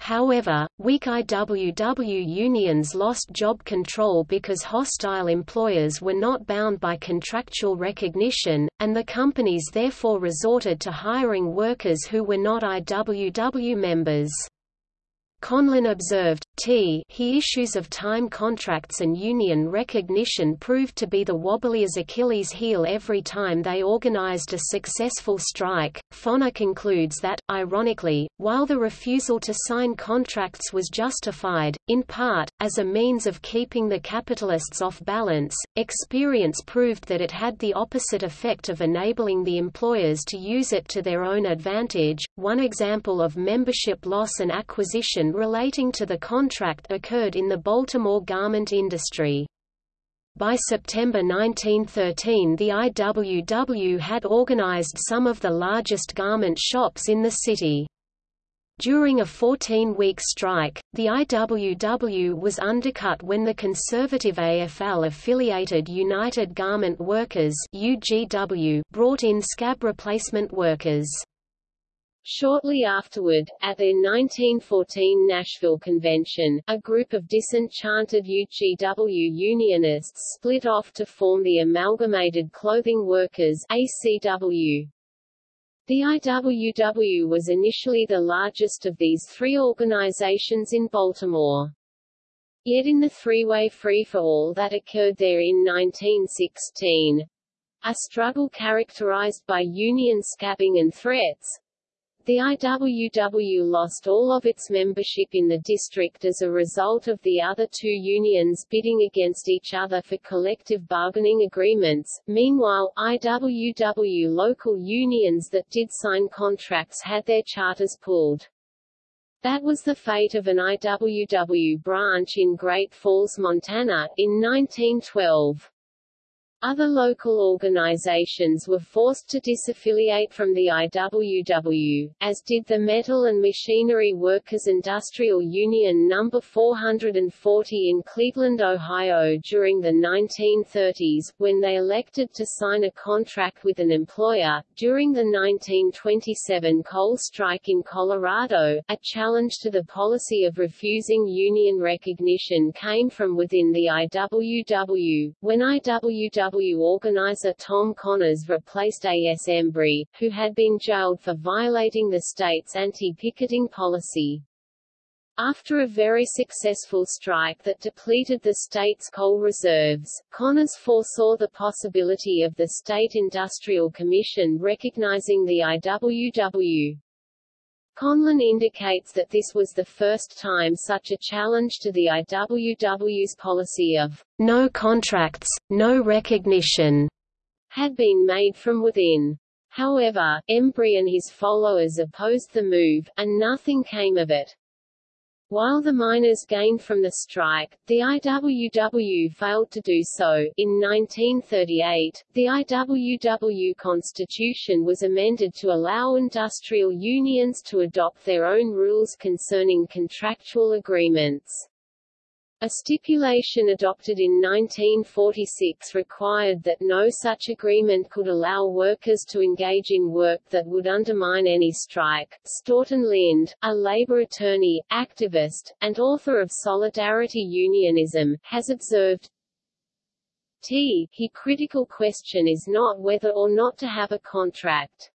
However, weak IWW unions lost job control because hostile employers were not bound by contractual recognition, and the companies therefore resorted to hiring workers who were not IWW members. Conlin observed, t he issues of time contracts and union recognition proved to be the wobbliest Achilles heel every time they organized a successful strike. Foner concludes that, ironically, while the refusal to sign contracts was justified, in part, as a means of keeping the capitalists off balance, experience proved that it had the opposite effect of enabling the employers to use it to their own advantage. One example of membership loss and acquisition relating to the contract occurred in the Baltimore garment industry. By September 1913 the IWW had organized some of the largest garment shops in the city. During a 14-week strike, the IWW was undercut when the conservative AFL-affiliated United Garment Workers brought in scab replacement workers. Shortly afterward, at their 1914 Nashville convention, a group of disenchanted UGW Unionists split off to form the Amalgamated Clothing Workers ACW. The IWW was initially the largest of these three organizations in Baltimore. Yet in the three-way free-for-all that occurred there in 1916, a struggle characterized by union scabbing and threats, the IWW lost all of its membership in the district as a result of the other two unions bidding against each other for collective bargaining agreements. Meanwhile, IWW local unions that did sign contracts had their charters pulled. That was the fate of an IWW branch in Great Falls, Montana, in 1912. Other local organizations were forced to disaffiliate from the IWW, as did the Metal and Machinery Workers Industrial Union No. 440 in Cleveland, Ohio during the 1930s, when they elected to sign a contract with an employer. During the 1927 coal strike in Colorado, a challenge to the policy of refusing union recognition came from within the IWW, when IWW organizer Tom Connors replaced A.S. Embry, who had been jailed for violating the state's anti-picketing policy. After a very successful strike that depleted the state's coal reserves, Connors foresaw the possibility of the State Industrial Commission recognizing the IWW. Conlin indicates that this was the first time such a challenge to the IWW's policy of no contracts, no recognition had been made from within. However, Embry and his followers opposed the move, and nothing came of it. While the miners gained from the strike, the IWW failed to do so. In 1938, the IWW constitution was amended to allow industrial unions to adopt their own rules concerning contractual agreements. A stipulation adopted in 1946 required that no such agreement could allow workers to engage in work that would undermine any strike. Staughton Lynd, a labor attorney, activist, and author of Solidarity Unionism, has observed, T. He critical question is not whether or not to have a contract.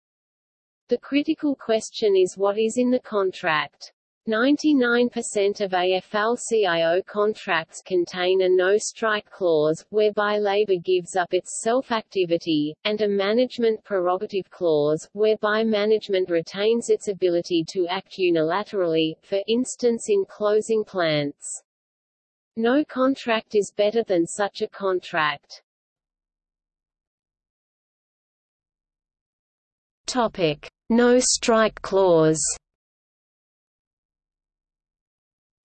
The critical question is what is in the contract. 99% of AFL-CIO contracts contain a no-strike clause, whereby labor gives up its self-activity, and a management prerogative clause, whereby management retains its ability to act unilaterally, for instance in closing plants. No contract is better than such a contract. Topic. No-strike clause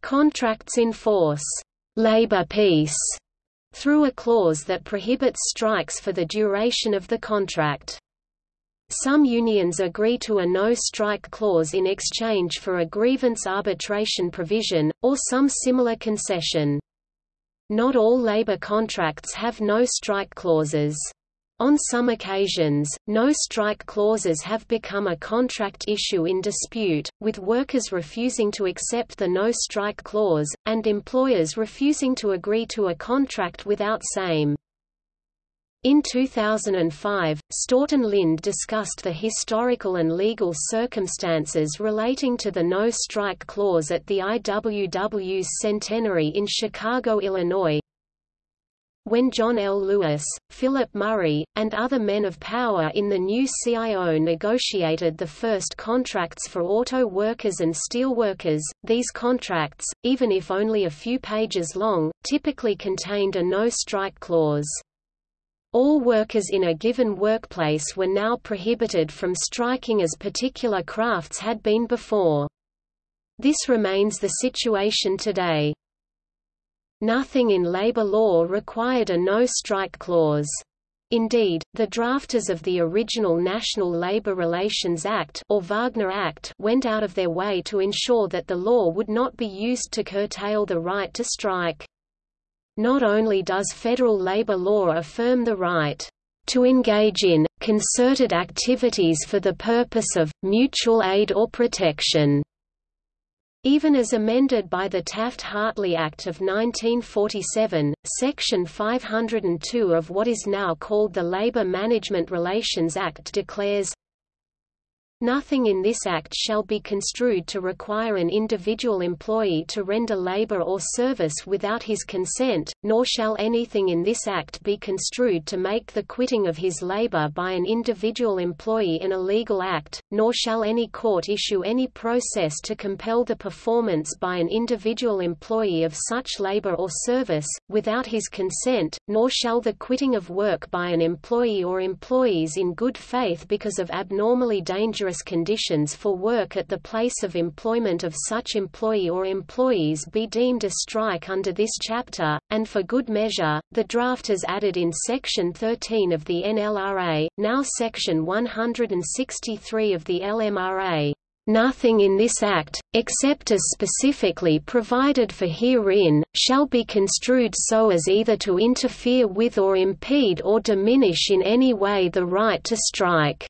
Contracts enforce labor peace through a clause that prohibits strikes for the duration of the contract. Some unions agree to a no-strike clause in exchange for a grievance arbitration provision, or some similar concession. Not all labor contracts have no-strike clauses. On some occasions, no-strike clauses have become a contract issue in dispute, with workers refusing to accept the no-strike clause, and employers refusing to agree to a contract without same. In 2005, Staughton Lynd discussed the historical and legal circumstances relating to the no-strike clause at the IWW's centenary in Chicago, Illinois. When John L. Lewis, Philip Murray, and other men of power in the new CIO negotiated the first contracts for auto workers and steelworkers, these contracts, even if only a few pages long, typically contained a no-strike clause. All workers in a given workplace were now prohibited from striking as particular crafts had been before. This remains the situation today. Nothing in labor law required a no-strike clause. Indeed, the drafters of the original National Labor Relations Act or Wagner Act went out of their way to ensure that the law would not be used to curtail the right to strike. Not only does federal labor law affirm the right to engage in, concerted activities for the purpose of, mutual aid or protection, even as amended by the Taft-Hartley Act of 1947, Section 502 of what is now called the Labor Management Relations Act declares, Nothing in this Act shall be construed to require an individual employee to render labor or service without his consent, nor shall anything in this Act be construed to make the quitting of his labor by an individual employee an illegal act, nor shall any court issue any process to compel the performance by an individual employee of such labor or service, without his consent, nor shall the quitting of work by an employee or employees in good faith because of abnormally dangerous conditions for work at the place of employment of such employee or employees be deemed a strike under this chapter, and for good measure, the draft drafters added in Section 13 of the NLRA, now Section 163 of the LMRA, Nothing in this Act, except as specifically provided for herein, shall be construed so as either to interfere with or impede or diminish in any way the right to strike.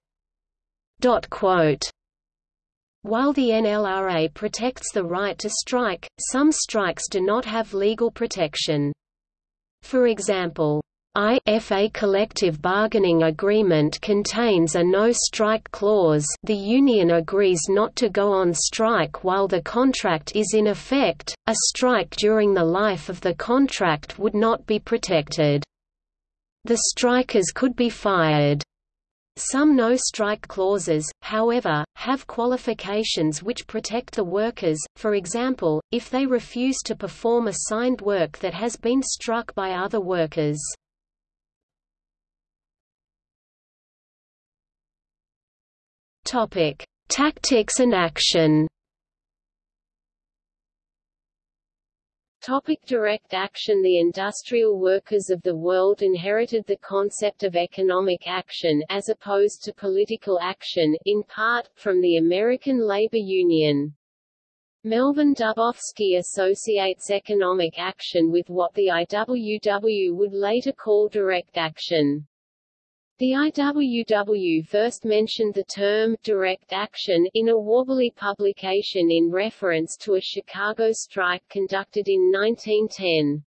While the NLRA protects the right to strike, some strikes do not have legal protection. For example, if a collective bargaining agreement contains a no-strike clause the union agrees not to go on strike while the contract is in effect, a strike during the life of the contract would not be protected. The strikers could be fired. Some no-strike clauses, however, have qualifications which protect the workers, for example, if they refuse to perform assigned work that has been struck by other workers. Tactics and action Topic direct action The industrial workers of the world inherited the concept of economic action as opposed to political action, in part, from the American Labor Union. Melvin Dubofsky associates economic action with what the IWW would later call direct action. The IWW first mentioned the term direct action in a Wobbly publication in reference to a Chicago strike conducted in 1910.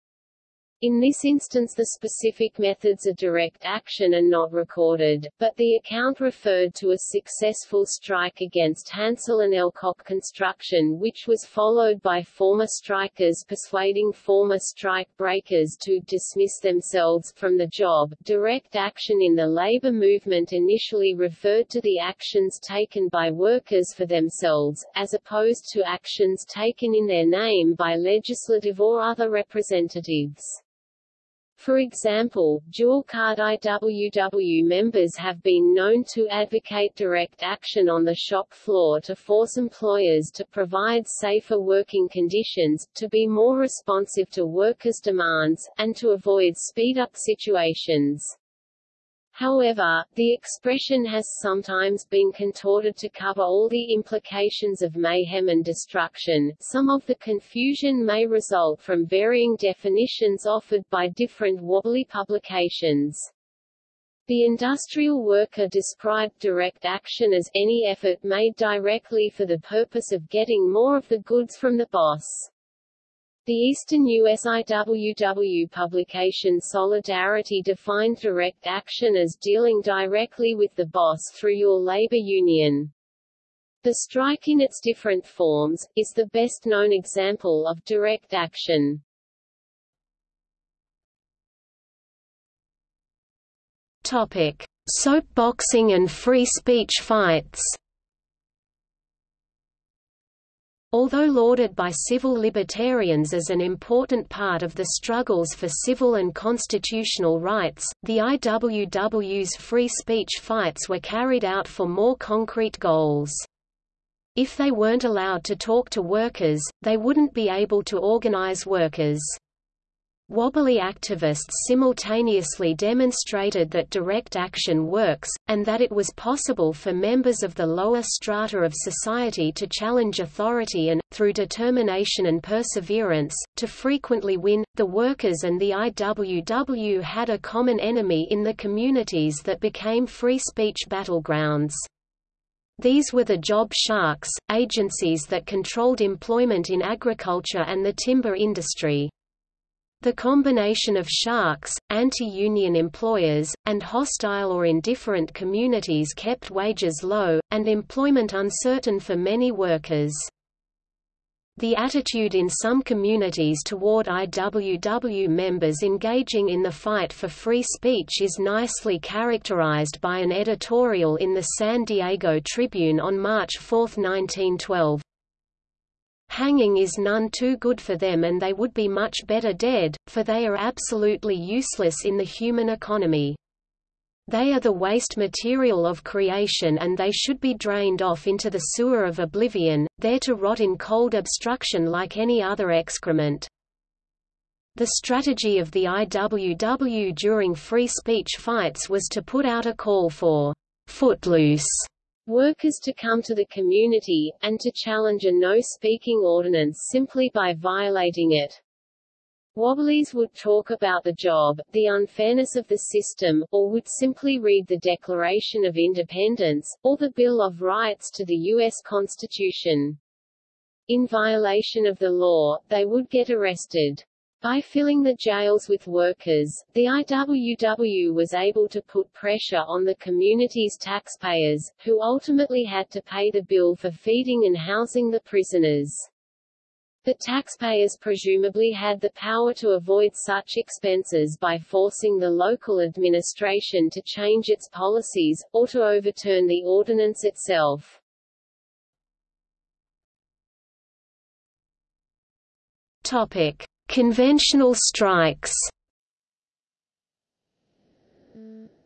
In this instance the specific methods of direct action are not recorded, but the account referred to a successful strike against Hansel and Elcock Construction which was followed by former strikers persuading former strike breakers to dismiss themselves from the job. Direct action in the labor movement initially referred to the actions taken by workers for themselves, as opposed to actions taken in their name by legislative or other representatives. For example, dual-card IWW members have been known to advocate direct action on the shop floor to force employers to provide safer working conditions, to be more responsive to workers' demands, and to avoid speed-up situations. However, the expression has sometimes been contorted to cover all the implications of mayhem and destruction. Some of the confusion may result from varying definitions offered by different wobbly publications. The industrial worker described direct action as any effort made directly for the purpose of getting more of the goods from the boss. The Eastern U.S. IWW publication Solidarity defined direct action as dealing directly with the boss through your labor union. The strike in its different forms, is the best known example of direct action. Topic: Soapboxing and free speech fights. Although lauded by civil libertarians as an important part of the struggles for civil and constitutional rights, the IWW's free speech fights were carried out for more concrete goals. If they weren't allowed to talk to workers, they wouldn't be able to organize workers. Wobbly activists simultaneously demonstrated that direct action works, and that it was possible for members of the lower strata of society to challenge authority and, through determination and perseverance, to frequently win. The workers and the IWW had a common enemy in the communities that became free speech battlegrounds. These were the job sharks, agencies that controlled employment in agriculture and the timber industry. The combination of sharks, anti-union employers, and hostile or indifferent communities kept wages low, and employment uncertain for many workers. The attitude in some communities toward IWW members engaging in the fight for free speech is nicely characterized by an editorial in the San Diego Tribune on March 4, 1912. Hanging is none too good for them and they would be much better dead, for they are absolutely useless in the human economy. They are the waste material of creation and they should be drained off into the sewer of oblivion, there to rot in cold obstruction like any other excrement. The strategy of the IWW during free speech fights was to put out a call for «footloose» workers to come to the community, and to challenge a no-speaking ordinance simply by violating it. Wobblies would talk about the job, the unfairness of the system, or would simply read the Declaration of Independence, or the Bill of Rights to the U.S. Constitution. In violation of the law, they would get arrested. By filling the jails with workers, the IWW was able to put pressure on the community's taxpayers, who ultimately had to pay the bill for feeding and housing the prisoners. The taxpayers presumably had the power to avoid such expenses by forcing the local administration to change its policies, or to overturn the ordinance itself. Topic. Conventional strikes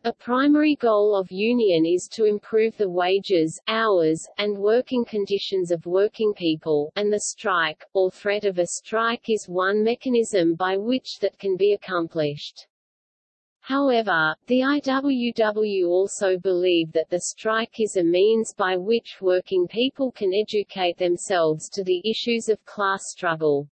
A primary goal of union is to improve the wages, hours, and working conditions of working people, and the strike, or threat of a strike is one mechanism by which that can be accomplished. However, the IWW also believe that the strike is a means by which working people can educate themselves to the issues of class struggle.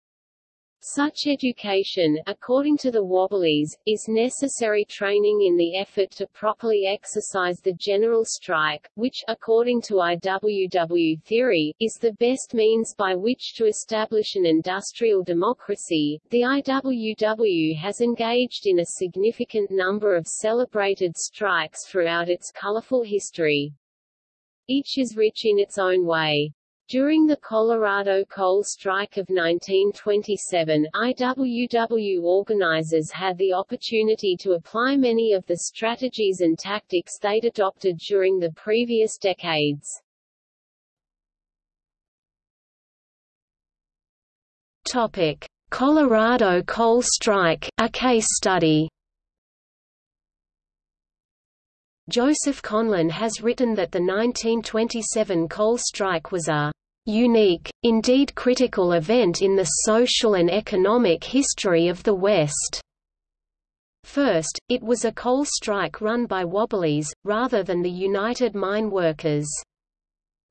Such education, according to the Wobblies, is necessary training in the effort to properly exercise the general strike, which, according to IWW theory, is the best means by which to establish an industrial democracy. The IWW has engaged in a significant number of celebrated strikes throughout its colorful history. Each is rich in its own way. During the Colorado coal strike of 1927, IWW organizers had the opportunity to apply many of the strategies and tactics they'd adopted during the previous decades. Topic: Colorado coal strike, a case study. Joseph Conlin has written that the 1927 coal strike was a unique, indeed critical event in the social and economic history of the West. First, it was a coal strike run by Wobblies, rather than the United Mine Workers.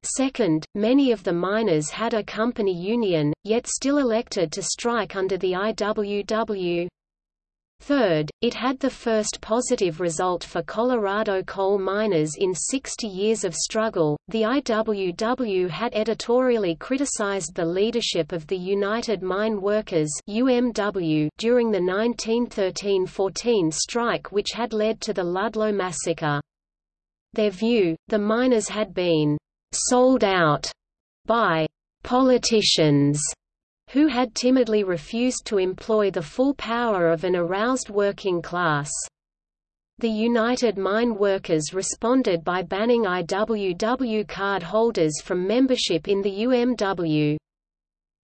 Second, many of the miners had a company union, yet still elected to strike under the IWW. Third, it had the first positive result for Colorado coal miners in 60 years of struggle. The IWW had editorially criticized the leadership of the United Mine Workers (UMW) during the 1913-14 strike which had led to the Ludlow massacre. Their view, the miners had been sold out by politicians who had timidly refused to employ the full power of an aroused working class. The United Mine Workers responded by banning IWW card holders from membership in the UMW.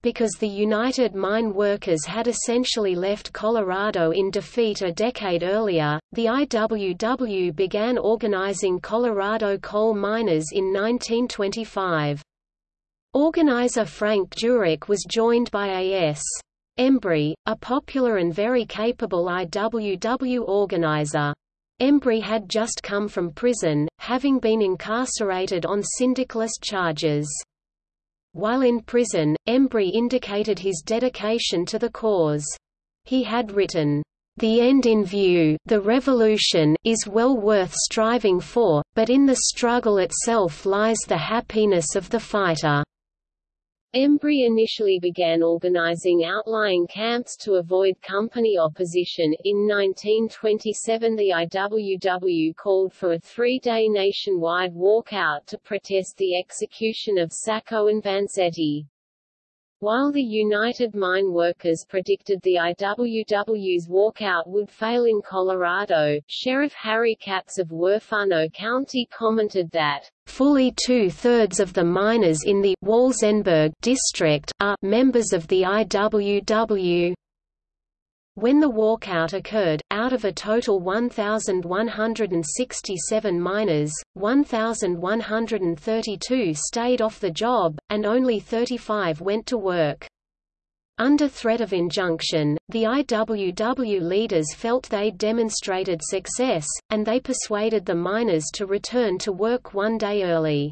Because the United Mine Workers had essentially left Colorado in defeat a decade earlier, the IWW began organizing Colorado coal miners in 1925. Organizer Frank Jurek was joined by A.S. Embree, a popular and very capable IWW organizer. Embree had just come from prison, having been incarcerated on syndicalist charges. While in prison, Embree indicated his dedication to the cause. He had written, the end in view the revolution is well worth striving for, but in the struggle itself lies the happiness of the fighter. Embree initially began organizing outlying camps to avoid company opposition. In 1927 the IWW called for a three-day nationwide walkout to protest the execution of Sacco and Vanzetti. While the United Mine Workers predicted the IWW's walkout would fail in Colorado, Sheriff Harry Katz of Huerfano County commented that, "...fully two-thirds of the miners in the Walsenburg district are members of the IWW." When the walkout occurred, out of a total 1,167 miners, 1,132 stayed off the job, and only 35 went to work. Under threat of injunction, the IWW leaders felt they'd demonstrated success, and they persuaded the miners to return to work one day early.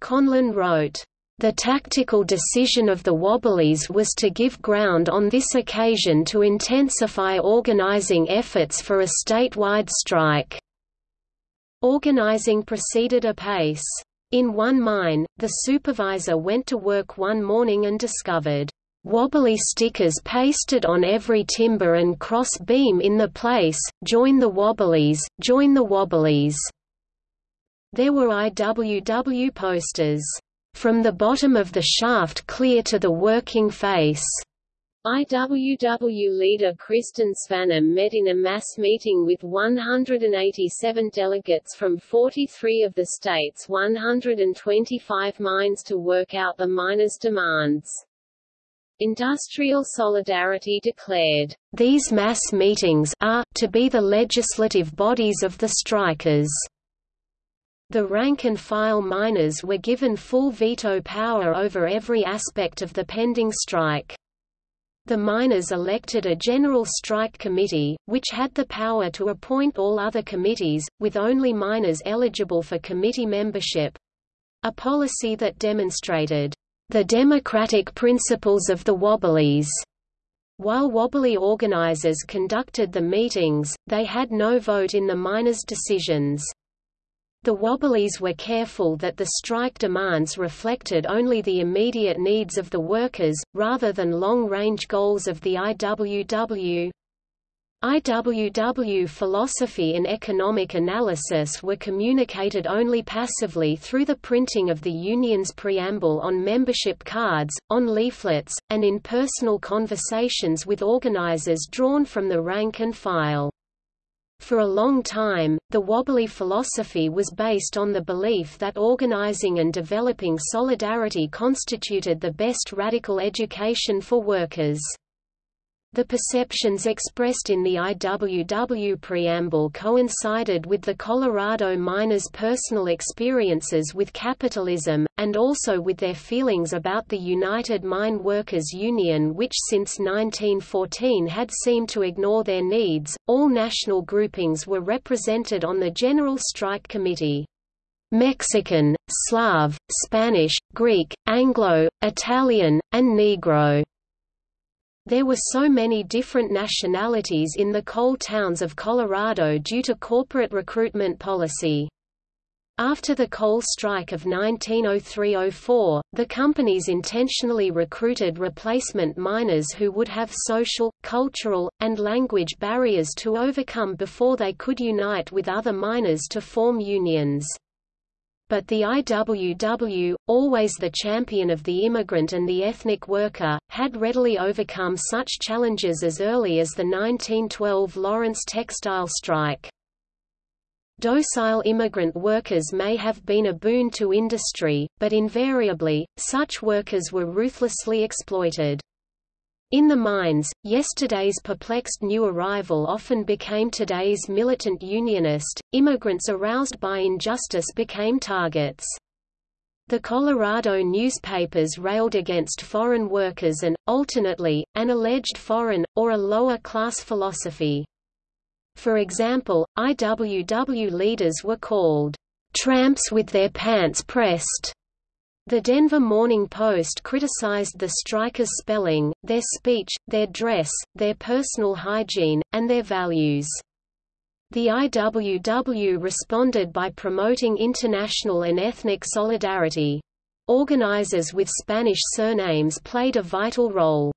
Conlin wrote, the tactical decision of the Wobblies was to give ground on this occasion to intensify organizing efforts for a statewide strike. Organizing proceeded apace. In one mine, the supervisor went to work one morning and discovered wobbly stickers pasted on every timber and cross beam in the place, join the Wobblies, join the Wobblies. There were IWW posters from the bottom of the shaft clear to the working face. IWW leader Kristen Svanum met in a mass meeting with 187 delegates from 43 of the state's 125 mines to work out the miners' demands. Industrial Solidarity declared, These mass meetings are to be the legislative bodies of the strikers. The rank-and-file miners were given full veto power over every aspect of the pending strike. The miners elected a general strike committee, which had the power to appoint all other committees, with only miners eligible for committee membership—a policy that demonstrated the democratic principles of the Wobblies. While Wobbly organizers conducted the meetings, they had no vote in the miners' decisions. The Wobblies were careful that the strike demands reflected only the immediate needs of the workers, rather than long-range goals of the IWW. IWW philosophy and economic analysis were communicated only passively through the printing of the union's preamble on membership cards, on leaflets, and in personal conversations with organizers drawn from the rank and file. For a long time, the Wobbly philosophy was based on the belief that organizing and developing solidarity constituted the best radical education for workers. The perceptions expressed in the IWW preamble coincided with the Colorado miners' personal experiences with capitalism, and also with their feelings about the United Mine Workers Union, which since 1914 had seemed to ignore their needs. All national groupings were represented on the General Strike Committee. Mexican, Slav, Spanish, Greek, Anglo, Italian, and Negro There were so many different nationalities in the coal towns of Colorado due to corporate recruitment policy. After the coal strike of 1903–04, the companies intentionally recruited replacement miners who would have social, cultural, and language barriers to overcome before they could unite with other miners to form unions. But the IWW, always the champion of the immigrant and the ethnic worker, had readily overcome such challenges as early as the 1912 Lawrence textile strike. Docile immigrant workers may have been a boon to industry, but invariably, such workers were ruthlessly exploited. In the mines, yesterday's perplexed new arrival often became today's militant unionist, immigrants aroused by injustice became targets. The Colorado newspapers railed against foreign workers and, alternately, an alleged foreign, or a lower-class philosophy. For example, IWW leaders were called, "...tramps with their pants pressed." The Denver Morning Post criticized the strikers' spelling, their speech, their dress, their personal hygiene, and their values. The IWW responded by promoting international and ethnic solidarity. Organizers with Spanish surnames played a vital role.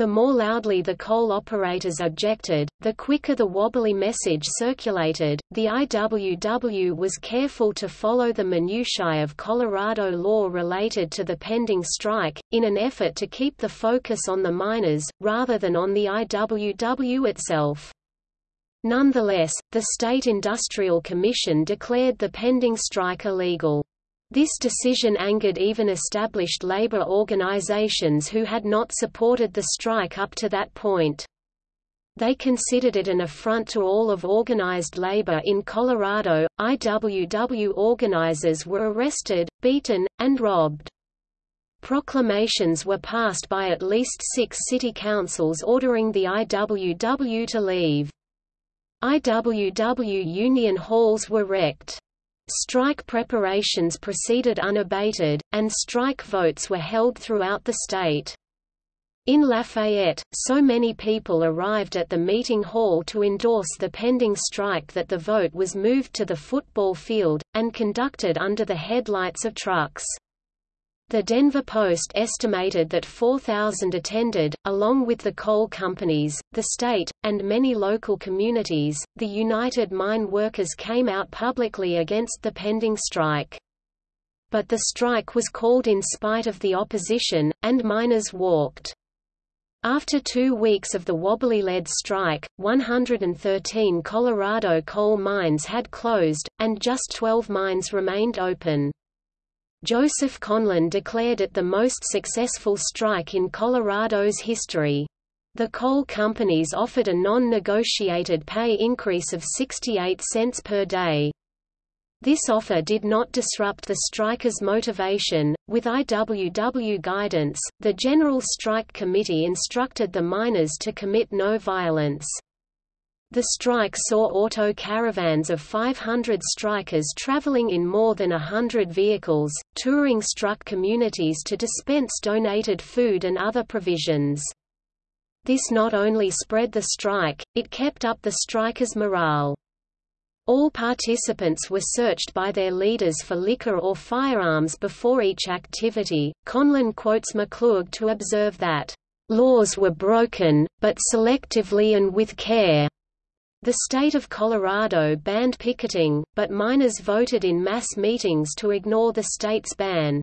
The more loudly the coal operators objected, the quicker the wobbly message circulated. The IWW was careful to follow the minutiae of Colorado law related to the pending strike, in an effort to keep the focus on the miners, rather than on the IWW itself. Nonetheless, the State Industrial Commission declared the pending strike illegal. This decision angered even established labor organizations who had not supported the strike up to that point. They considered it an affront to all of organized labor in Colorado. IWW organizers were arrested, beaten, and robbed. Proclamations were passed by at least six city councils ordering the IWW to leave. IWW union halls were wrecked. Strike preparations proceeded unabated, and strike votes were held throughout the state. In Lafayette, so many people arrived at the meeting hall to endorse the pending strike that the vote was moved to the football field, and conducted under the headlights of trucks. The Denver Post estimated that 4,000 attended, along with the coal companies, the state, and many local communities. The United Mine Workers came out publicly against the pending strike. But the strike was called in spite of the opposition, and miners walked. After two weeks of the wobbly-led strike, 113 Colorado coal mines had closed, and just 12 mines remained open. Joseph Conlin declared it the most successful strike in Colorado's history. The coal companies offered a non-negotiated pay increase of 68 cents per day. This offer did not disrupt the strikers' motivation. With IWW guidance, the General Strike Committee instructed the miners to commit no violence. The strike saw auto caravans of 500 strikers traveling in more than a hundred vehicles, touring struck communities to dispense donated food and other provisions. This not only spread the strike, it kept up the strikers' morale. All participants were searched by their leaders for liquor or firearms before each activity. Conlin quotes McClurg to observe that, Laws were broken, but selectively and with care. The state of Colorado banned picketing, but miners voted in mass meetings to ignore the state's ban.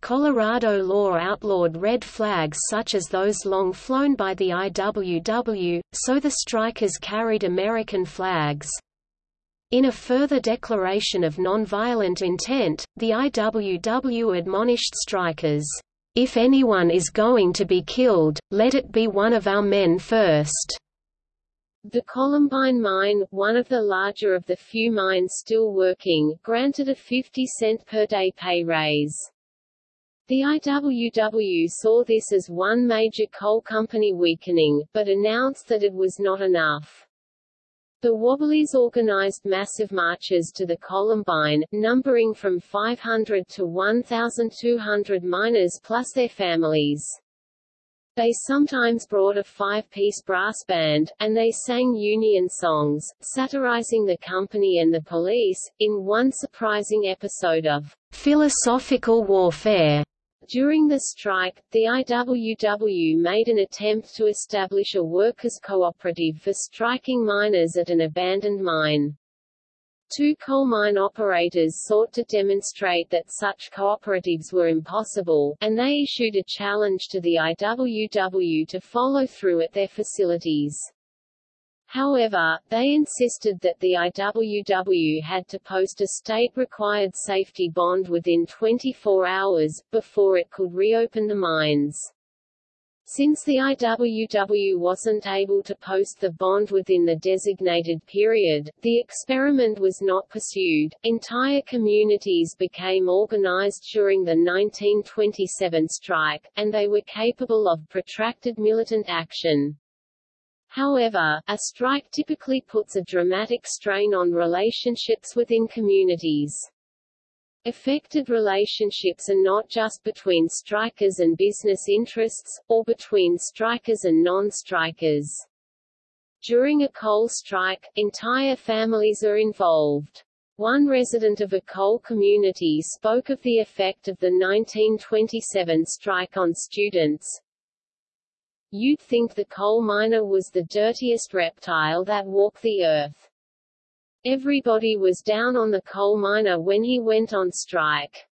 Colorado law outlawed red flags such as those long flown by the IWW, so the strikers carried American flags. In a further declaration of nonviolent intent, the IWW admonished strikers, "...if anyone is going to be killed, let it be one of our men first." The Columbine mine, one of the larger of the few mines still working, granted a 50 cent per day pay raise. The IWW saw this as one major coal company weakening, but announced that it was not enough. The Wobblies organized massive marches to the Columbine, numbering from 500 to 1,200 miners plus their families. They sometimes brought a five-piece brass band, and they sang Union songs, satirizing the company and the police, in one surprising episode of philosophical warfare. During the strike, the IWW made an attempt to establish a workers' cooperative for striking miners at an abandoned mine. Two coal mine operators sought to demonstrate that such cooperatives were impossible, and they issued a challenge to the IWW to follow through at their facilities. However, they insisted that the IWW had to post a state-required safety bond within 24 hours, before it could reopen the mines. Since the IWW wasn't able to post the bond within the designated period, the experiment was not pursued. Entire communities became organized during the 1927 strike, and they were capable of protracted militant action. However, a strike typically puts a dramatic strain on relationships within communities. Effective relationships are not just between strikers and business interests, or between strikers and non-strikers. During a coal strike, entire families are involved. One resident of a coal community spoke of the effect of the 1927 strike on students. You'd think the coal miner was the dirtiest reptile that walked the earth. Everybody was down on the coal miner when he went on strike.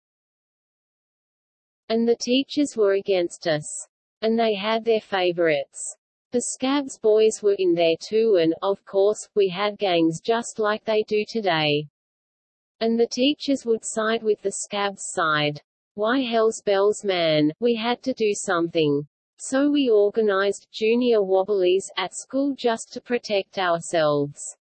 And the teachers were against us. And they had their favorites. The Scabs boys were in there too and, of course, we had gangs just like they do today. And the teachers would side with the Scabs side. Why hell's bells man, we had to do something. So we organized junior wobblies at school just to protect ourselves.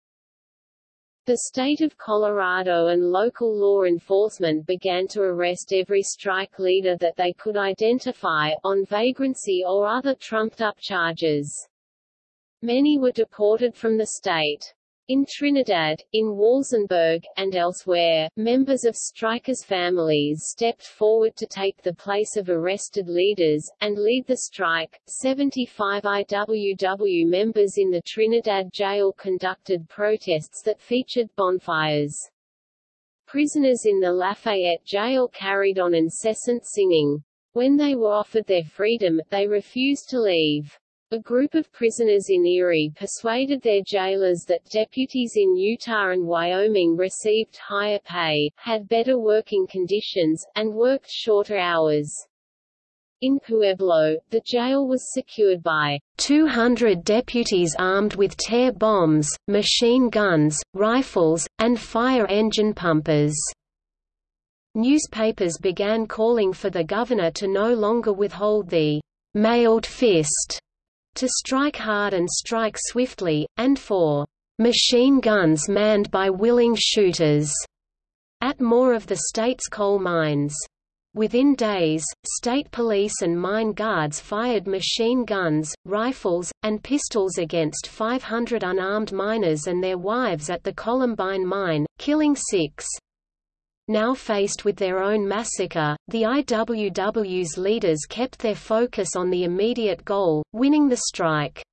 The state of Colorado and local law enforcement began to arrest every strike leader that they could identify, on vagrancy or other trumped-up charges. Many were deported from the state. In Trinidad, in Walsenburg, and elsewhere, members of strikers' families stepped forward to take the place of arrested leaders, and lead the strike. 75 IWW members in the Trinidad jail conducted protests that featured bonfires. Prisoners in the Lafayette jail carried on incessant singing. When they were offered their freedom, they refused to leave. A group of prisoners in Erie persuaded their jailers that deputies in Utah and Wyoming received higher pay, had better working conditions, and worked shorter hours. In Pueblo, the jail was secured by 200 deputies armed with tear bombs, machine guns, rifles, and fire engine pumpers. Newspapers began calling for the governor to no longer withhold the mailed fist to strike hard and strike swiftly, and for machine guns manned by willing shooters at more of the state's coal mines. Within days, state police and mine guards fired machine guns, rifles, and pistols against 500 unarmed miners and their wives at the Columbine mine, killing six. Now faced with their own massacre, the IWW's leaders kept their focus on the immediate goal, winning the strike.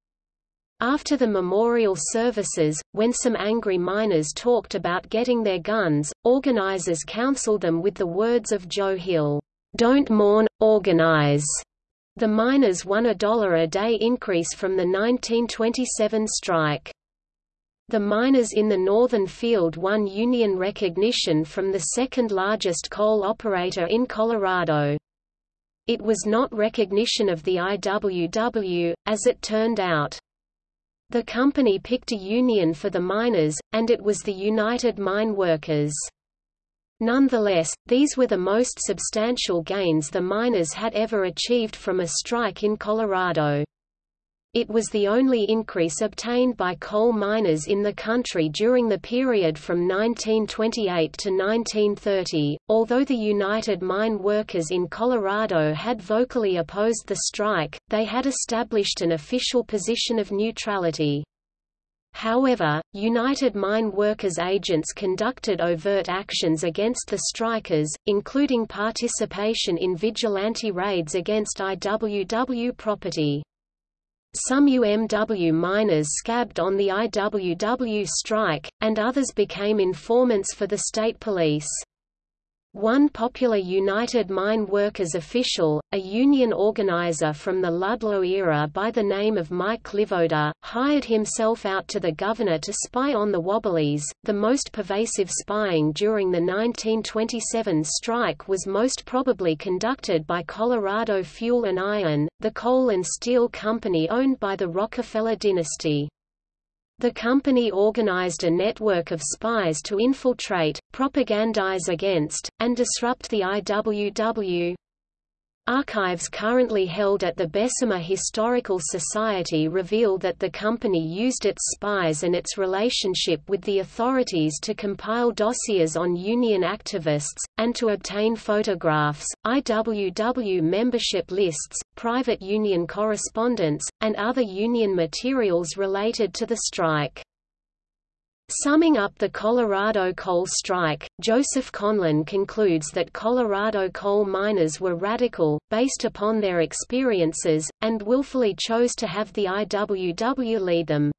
After the memorial services, when some angry miners talked about getting their guns, organizers counseled them with the words of Joe Hill, "'Don't mourn, organize." The miners won a dollar a day increase from the 1927 strike. The miners in the northern field won union recognition from the second-largest coal operator in Colorado. It was not recognition of the IWW, as it turned out. The company picked a union for the miners, and it was the United Mine Workers. Nonetheless, these were the most substantial gains the miners had ever achieved from a strike in Colorado. It was the only increase obtained by coal miners in the country during the period from 1928 to 1930. Although the United Mine Workers in Colorado had vocally opposed the strike, they had established an official position of neutrality. However, United Mine Workers agents conducted overt actions against the strikers, including participation in vigilante raids against IWW property. Some UMW miners scabbed on the IWW strike, and others became informants for the state police. One popular United Mine Workers official, a union organizer from the Ludlow era by the name of Mike Livoda, hired himself out to the governor to spy on the Wobblies. The most pervasive spying during the 1927 strike was most probably conducted by Colorado Fuel and Iron, the coal and steel company owned by the Rockefeller dynasty. The company organized a network of spies to infiltrate, propagandize against, and disrupt the IWW. Archives currently held at the Bessemer Historical Society reveal that the company used its spies and its relationship with the authorities to compile dossiers on union activists, and to obtain photographs, IWW membership lists, private union correspondence, and other union materials related to the strike. Summing up the Colorado coal strike, Joseph Conlin concludes that Colorado coal miners were radical, based upon their experiences, and willfully chose to have the IWW lead them.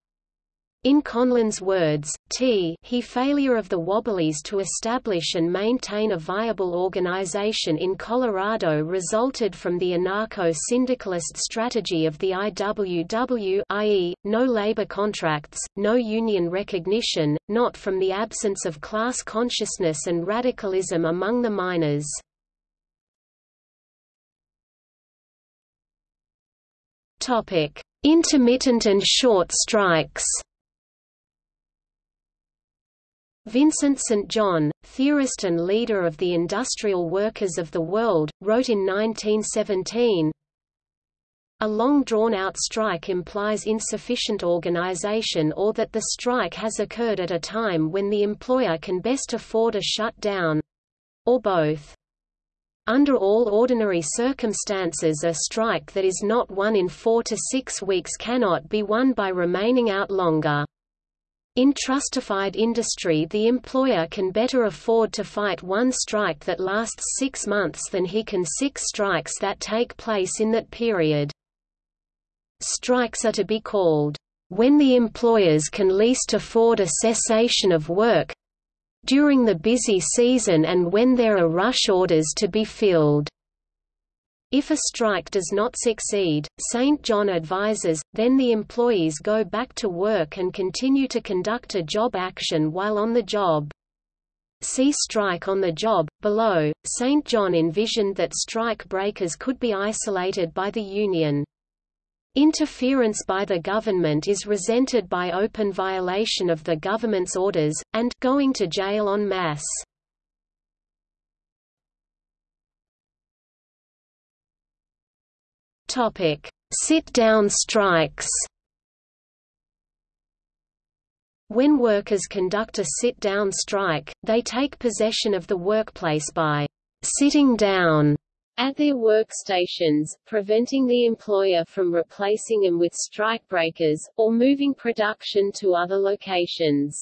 In Conlin's words, t he failure of the Wobblies to establish and maintain a viable organization in Colorado resulted from the anarcho-syndicalist strategy of the IWW i.e., no labor contracts, no union recognition, not from the absence of class consciousness and radicalism among the miners. Intermittent and short strikes Vincent St. John, theorist and leader of the industrial workers of the world, wrote in 1917, A long drawn-out strike implies insufficient organization or that the strike has occurred at a time when the employer can best afford a shutdown—or both. Under all ordinary circumstances a strike that is not won in four to six weeks cannot be won by remaining out longer. In trustified industry the employer can better afford to fight one strike that lasts six months than he can six strikes that take place in that period. Strikes are to be called, "...when the employers can least afford a cessation of work during the busy season and when there are rush orders to be filled." If a strike does not succeed, St. John advises, then the employees go back to work and continue to conduct a job action while on the job. See strike on the job. Below, St. John envisioned that strike breakers could be isolated by the union. Interference by the government is resented by open violation of the government's orders, and going to jail en masse. Topic: Sit-down strikes. When workers conduct a sit-down strike, they take possession of the workplace by sitting down at their workstations, preventing the employer from replacing them with strikebreakers, or moving production to other locations.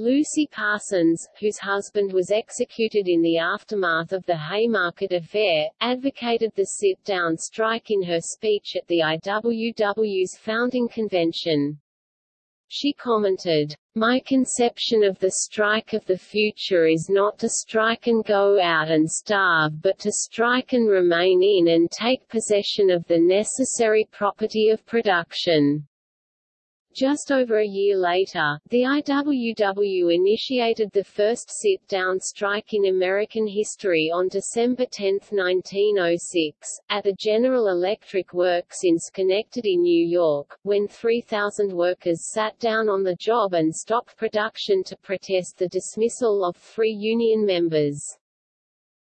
Lucy Parsons, whose husband was executed in the aftermath of the Haymarket affair, advocated the sit-down strike in her speech at the IWW's founding convention. She commented, My conception of the strike of the future is not to strike and go out and starve but to strike and remain in and take possession of the necessary property of production. Just over a year later, the IWW initiated the first sit-down strike in American history on December 10, 1906, at the General Electric Works in Schenectady, New York, when 3,000 workers sat down on the job and stopped production to protest the dismissal of three union members.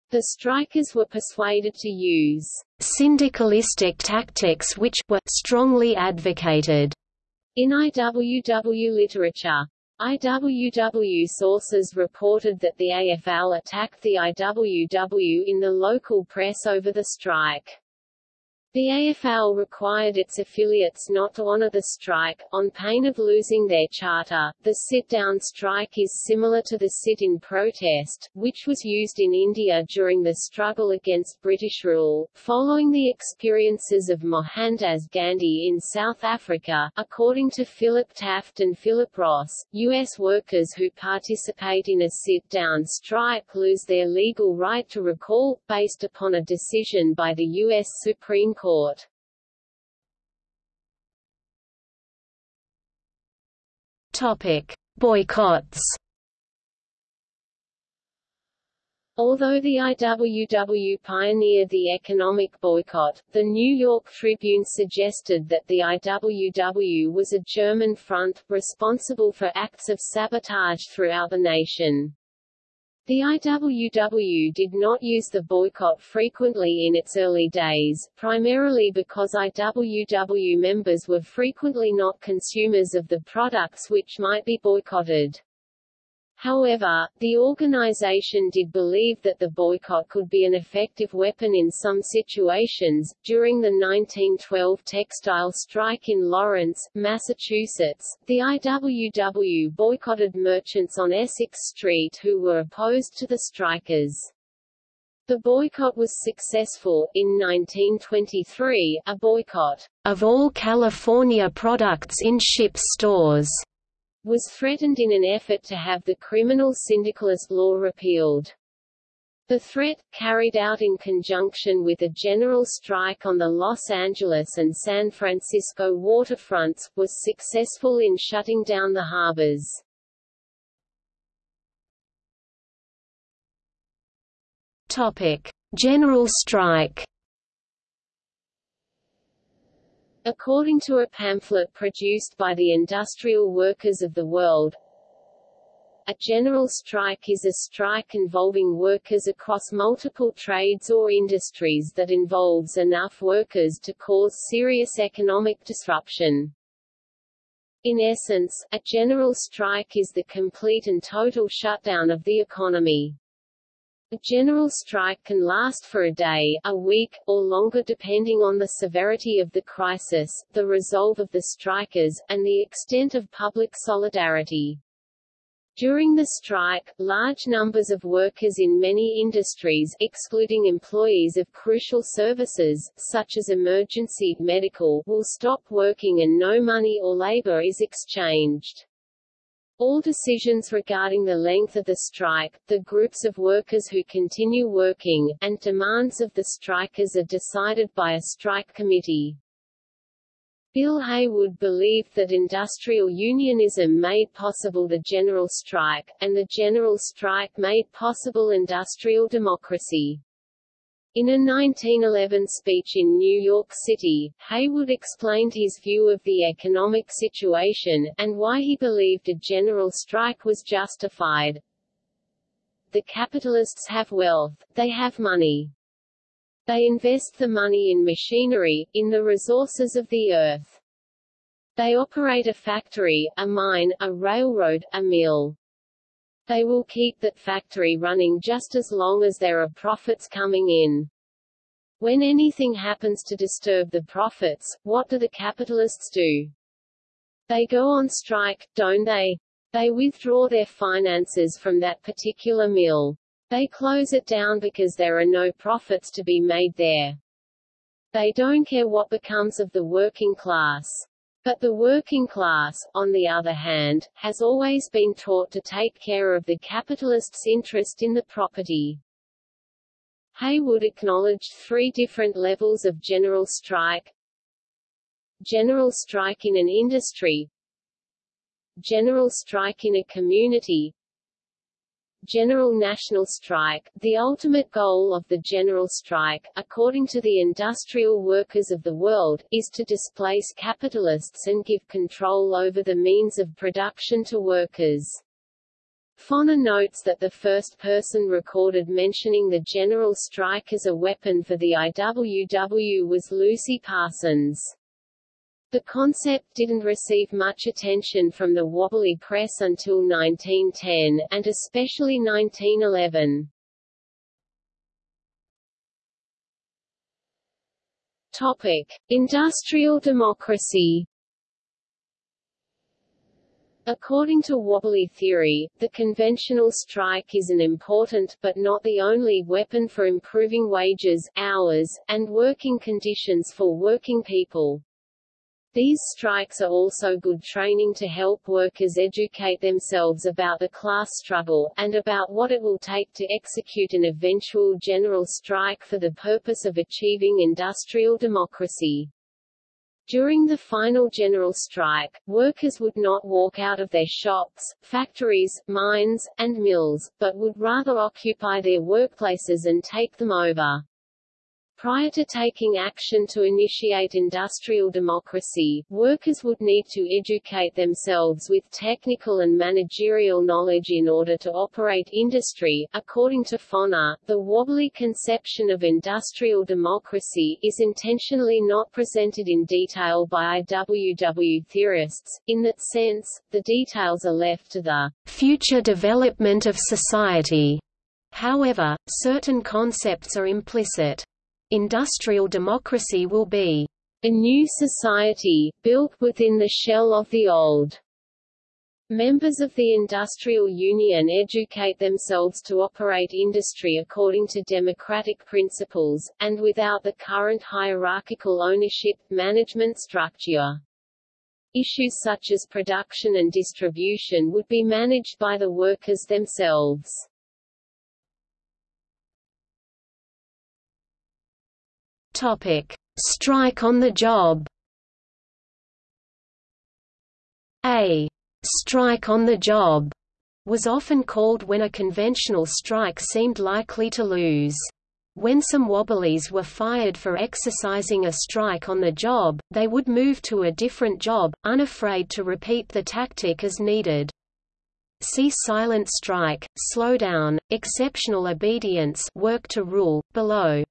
The strikers were persuaded to use syndicalistic tactics which were strongly advocated in IWW literature, IWW sources reported that the AFL attacked the IWW in the local press over the strike. The AFL required its affiliates not to honor the strike, on pain of losing their charter. The sit-down strike is similar to the sit-in protest, which was used in India during the struggle against British rule, following the experiences of Mohandas Gandhi in South Africa. According to Philip Taft and Philip Ross, U.S. workers who participate in a sit-down strike lose their legal right to recall, based upon a decision by the U.S. Supreme Court court. Topic: Boycotts. Although the IWW pioneered the economic boycott, the New York Tribune suggested that the IWW was a German front, responsible for acts of sabotage throughout the nation. The IWW did not use the boycott frequently in its early days, primarily because IWW members were frequently not consumers of the products which might be boycotted. However, the organization did believe that the boycott could be an effective weapon in some situations. During the 1912 textile strike in Lawrence, Massachusetts, the IWW boycotted merchants on Essex Street who were opposed to the strikers. The boycott was successful. In 1923, a boycott of all California products in ship stores was threatened in an effort to have the criminal syndicalist law repealed. The threat, carried out in conjunction with a general strike on the Los Angeles and San Francisco waterfronts, was successful in shutting down the harbors. Topic: General strike. According to a pamphlet produced by the Industrial Workers of the World, a general strike is a strike involving workers across multiple trades or industries that involves enough workers to cause serious economic disruption. In essence, a general strike is the complete and total shutdown of the economy. A general strike can last for a day, a week, or longer depending on the severity of the crisis, the resolve of the strikers, and the extent of public solidarity. During the strike, large numbers of workers in many industries excluding employees of crucial services, such as emergency medical, will stop working and no money or labor is exchanged. All decisions regarding the length of the strike, the groups of workers who continue working, and demands of the strikers are decided by a strike committee. Bill Haywood believed that industrial unionism made possible the general strike, and the general strike made possible industrial democracy. In a 1911 speech in New York City, Haywood explained his view of the economic situation, and why he believed a general strike was justified. The capitalists have wealth, they have money. They invest the money in machinery, in the resources of the earth. They operate a factory, a mine, a railroad, a mill. They will keep that factory running just as long as there are profits coming in. When anything happens to disturb the profits, what do the capitalists do? They go on strike, don't they? They withdraw their finances from that particular mill. They close it down because there are no profits to be made there. They don't care what becomes of the working class. But the working class, on the other hand, has always been taught to take care of the capitalist's interest in the property. Haywood acknowledged three different levels of general strike. General strike in an industry General strike in a community General National Strike, the ultimate goal of the general strike, according to the industrial workers of the world, is to displace capitalists and give control over the means of production to workers. Foner notes that the first person recorded mentioning the general strike as a weapon for the IWW was Lucy Parsons. The concept didn't receive much attention from the wobbly press until 1910, and especially 1911. Topic: Industrial democracy. According to wobbly theory, the conventional strike is an important but not the only weapon for improving wages, hours, and working conditions for working people. These strikes are also good training to help workers educate themselves about the class struggle, and about what it will take to execute an eventual general strike for the purpose of achieving industrial democracy. During the final general strike, workers would not walk out of their shops, factories, mines, and mills, but would rather occupy their workplaces and take them over. Prior to taking action to initiate industrial democracy, workers would need to educate themselves with technical and managerial knowledge in order to operate industry. According to Foner, the wobbly conception of industrial democracy is intentionally not presented in detail by IWW theorists. In that sense, the details are left to the future development of society. However, certain concepts are implicit. Industrial democracy will be a new society, built within the shell of the old. Members of the industrial union educate themselves to operate industry according to democratic principles, and without the current hierarchical ownership, management structure. Issues such as production and distribution would be managed by the workers themselves. Topic: Strike on the job. A strike on the job was often called when a conventional strike seemed likely to lose. When some wobblies were fired for exercising a strike on the job, they would move to a different job, unafraid to repeat the tactic as needed. See silent strike, slowdown, exceptional obedience work to rule, below.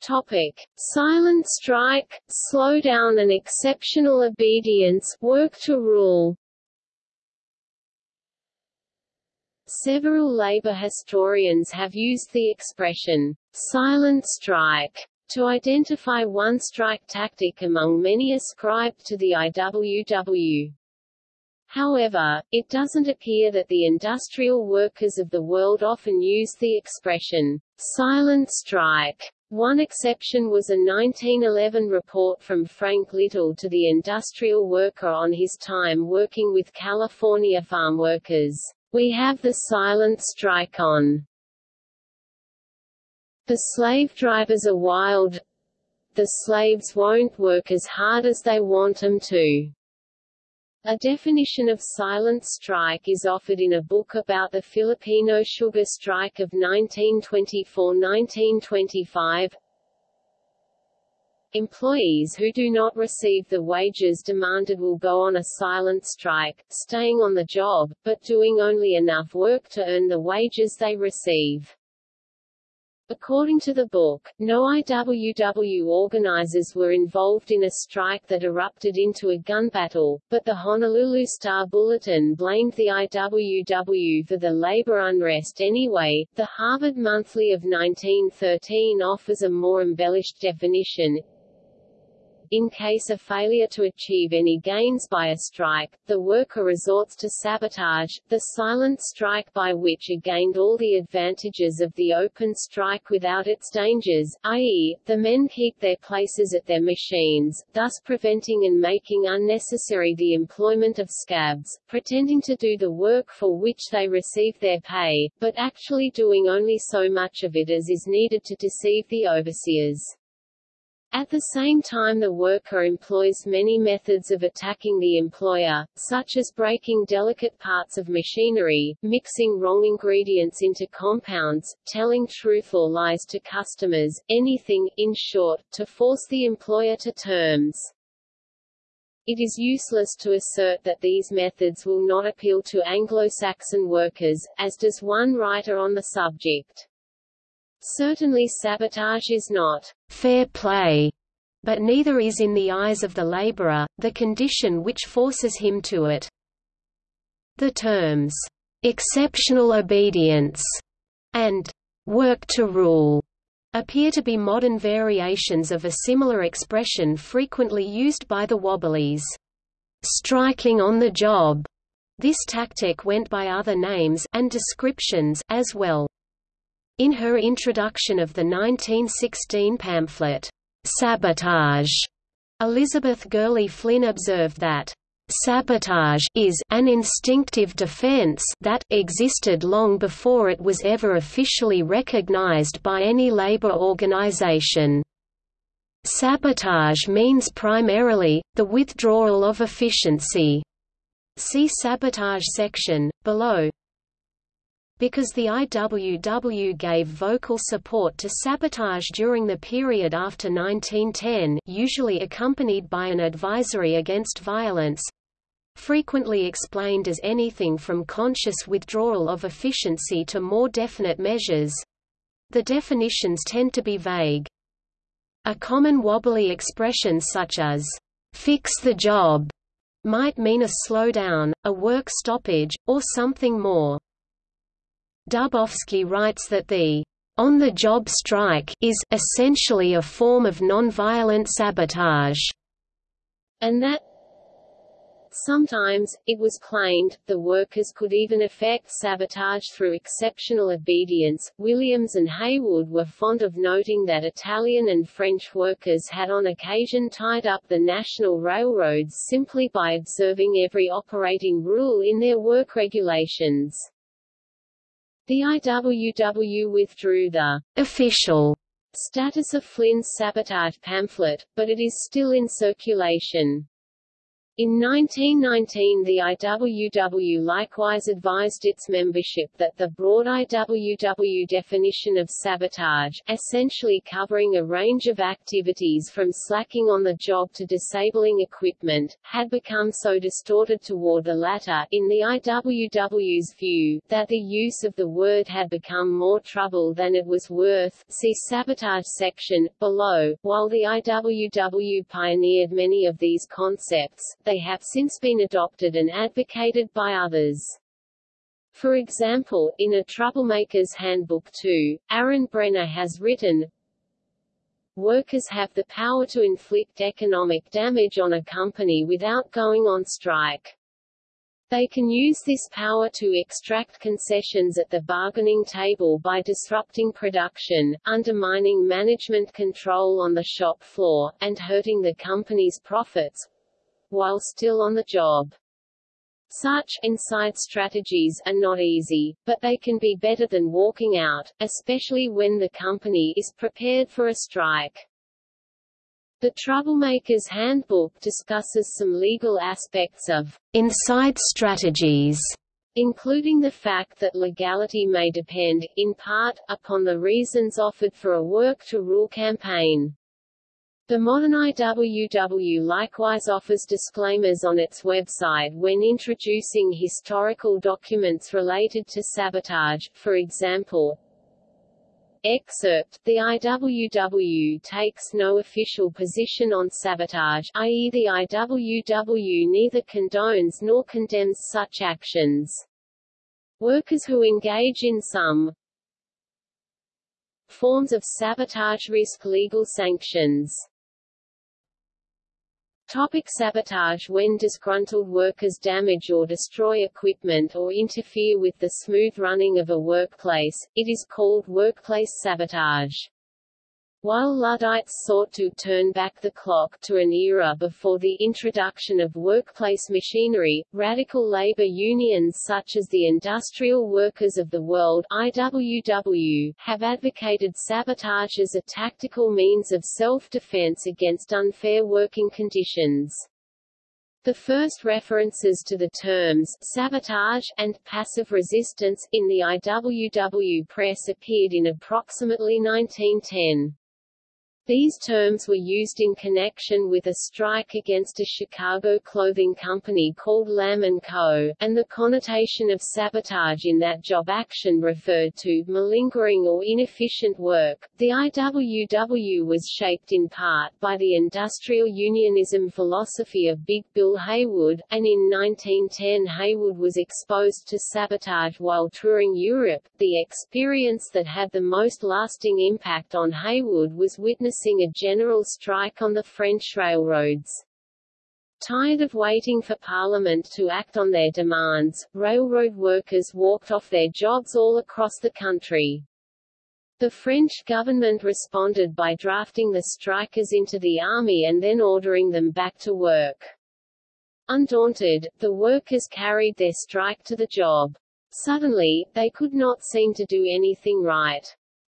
Topic: Silent strike, slowdown and exceptional obedience work to rule. Several labor historians have used the expression silent strike to identify one strike tactic among many ascribed to the IWW. However, it doesn't appear that the industrial workers of the world often use the expression silent strike one exception was a 1911 report from Frank Little to the industrial worker on his time working with California farm workers. We have the silent strike on. The slave drivers are wild. The slaves won't work as hard as they want them to. A definition of silent strike is offered in a book about the Filipino sugar strike of 1924–1925. Employees who do not receive the wages demanded will go on a silent strike, staying on the job, but doing only enough work to earn the wages they receive. According to the book, no IWW organizers were involved in a strike that erupted into a gun battle, but the Honolulu Star-Bulletin blamed the IWW for the labor unrest anyway. The Harvard Monthly of 1913 offers a more embellished definition. In case of failure to achieve any gains by a strike, the worker resorts to sabotage, the silent strike by which it gained all the advantages of the open strike without its dangers, i.e., the men keep their places at their machines, thus preventing and making unnecessary the employment of scabs, pretending to do the work for which they receive their pay, but actually doing only so much of it as is needed to deceive the overseers. At the same time the worker employs many methods of attacking the employer, such as breaking delicate parts of machinery, mixing wrong ingredients into compounds, telling truth or lies to customers, anything, in short, to force the employer to terms. It is useless to assert that these methods will not appeal to Anglo-Saxon workers, as does one writer on the subject. Certainly sabotage is not fair play, but neither is in the eyes of the laborer, the condition which forces him to it. The terms, "'exceptional obedience' and work to rule appear to be modern variations of a similar expression frequently used by the Wobblies. Striking on the job. This tactic went by other names and descriptions as well. In her introduction of the 1916 pamphlet, Sabotage, Elizabeth Gurley Flynn observed that Sabotage is an instinctive defense that existed long before it was ever officially recognized by any labor organization. Sabotage means primarily, the withdrawal of efficiency. See Sabotage section, below. Because the IWW gave vocal support to sabotage during the period after 1910 usually accompanied by an advisory against violence, frequently explained as anything from conscious withdrawal of efficiency to more definite measures. The definitions tend to be vague. A common wobbly expression such as, fix the job, might mean a slowdown, a work stoppage, or something more. Dubofsky writes that the on-the-job strike is essentially a form of nonviolent sabotage, and that Sometimes, it was claimed, the workers could even effect sabotage through exceptional obedience. Williams and Haywood were fond of noting that Italian and French workers had on occasion tied up the national railroads simply by observing every operating rule in their work regulations. The IWW withdrew the official status of Flynn's sabotage pamphlet, but it is still in circulation. In 1919 the IWW likewise advised its membership that the broad IWW definition of sabotage, essentially covering a range of activities from slacking on the job to disabling equipment, had become so distorted toward the latter, in the IWW's view, that the use of the word had become more trouble than it was worth see sabotage section, below. While the IWW pioneered many of these concepts, they have since been adopted and advocated by others. For example, in A Troublemaker's Handbook 2, Aaron Brenner has written, Workers have the power to inflict economic damage on a company without going on strike. They can use this power to extract concessions at the bargaining table by disrupting production, undermining management control on the shop floor, and hurting the company's profits, while still on the job. Such inside strategies are not easy, but they can be better than walking out, especially when the company is prepared for a strike. The Troublemaker's Handbook discusses some legal aspects of inside strategies, including the fact that legality may depend, in part, upon the reasons offered for a work-to-rule campaign. The modern IWW likewise offers disclaimers on its website when introducing historical documents related to sabotage, for example, Excerpt, the IWW takes no official position on sabotage i.e. the IWW neither condones nor condemns such actions. Workers who engage in some forms of sabotage risk legal sanctions. Topic sabotage When disgruntled workers damage or destroy equipment or interfere with the smooth running of a workplace, it is called workplace sabotage. While Luddites sought to turn back the clock to an era before the introduction of workplace machinery, radical labor unions such as the Industrial Workers of the World IWW, have advocated sabotage as a tactical means of self-defense against unfair working conditions. The first references to the terms sabotage and passive resistance in the IWW press appeared in approximately 1910. These terms were used in connection with a strike against a Chicago clothing company called Lamb & Co., and the connotation of sabotage in that job action referred to malingering or inefficient work. The IWW was shaped in part by the industrial unionism philosophy of Big Bill Haywood, and in 1910 Haywood was exposed to sabotage while touring Europe. The experience that had the most lasting impact on Haywood was witnessing a general strike on the French railroads. Tired of waiting for Parliament to act on their demands, railroad workers walked off their jobs all across the country. The French government responded by drafting the strikers into the army and then ordering them back to work. Undaunted, the workers carried their strike to the job. Suddenly, they could not seem to do anything right.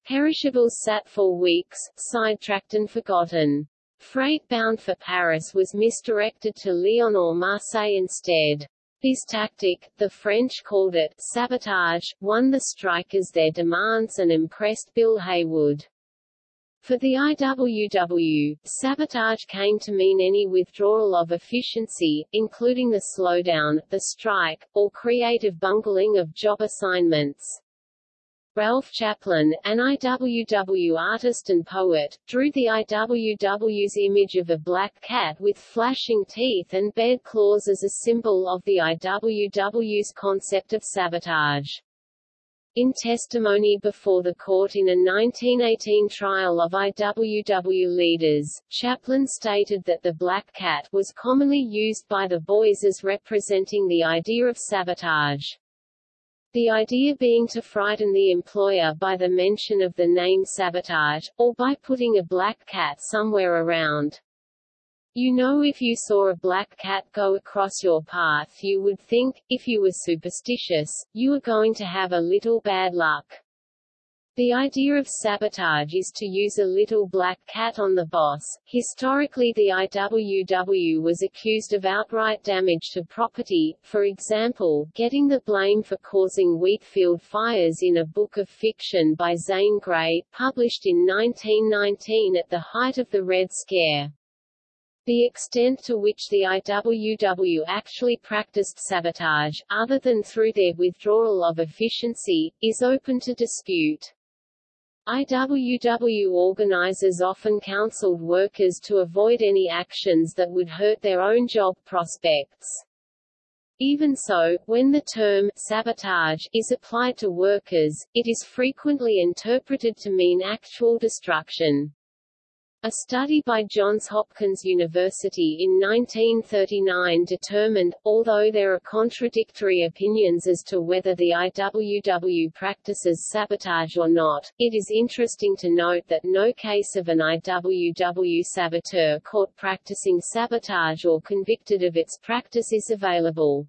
Perishables sat for weeks, sidetracked and forgotten. Freight bound for Paris was misdirected to Lyon or Marseille instead. This tactic, the French called it sabotage, won the strikers their demands and impressed Bill Haywood. For the IWW, sabotage came to mean any withdrawal of efficiency, including the slowdown, the strike, or creative bungling of job assignments. Ralph Chaplin, an IWW artist and poet, drew the IWW's image of a black cat with flashing teeth and bared claws as a symbol of the IWW's concept of sabotage. In testimony before the court in a 1918 trial of IWW leaders, Chaplin stated that the black cat was commonly used by the boys as representing the idea of sabotage. The idea being to frighten the employer by the mention of the name sabotage, or by putting a black cat somewhere around. You know if you saw a black cat go across your path you would think, if you were superstitious, you were going to have a little bad luck. The idea of sabotage is to use a little black cat on the boss. Historically, the IWW was accused of outright damage to property, for example, getting the blame for causing wheatfield fires in a book of fiction by Zane Grey, published in 1919 at the height of the Red Scare. The extent to which the IWW actually practiced sabotage, other than through their withdrawal of efficiency, is open to dispute. IWW organizers often counseled workers to avoid any actions that would hurt their own job prospects. Even so, when the term sabotage is applied to workers, it is frequently interpreted to mean actual destruction. A study by Johns Hopkins University in 1939 determined, although there are contradictory opinions as to whether the IWW practices sabotage or not, it is interesting to note that no case of an IWW saboteur caught practicing sabotage or convicted of its practice is available.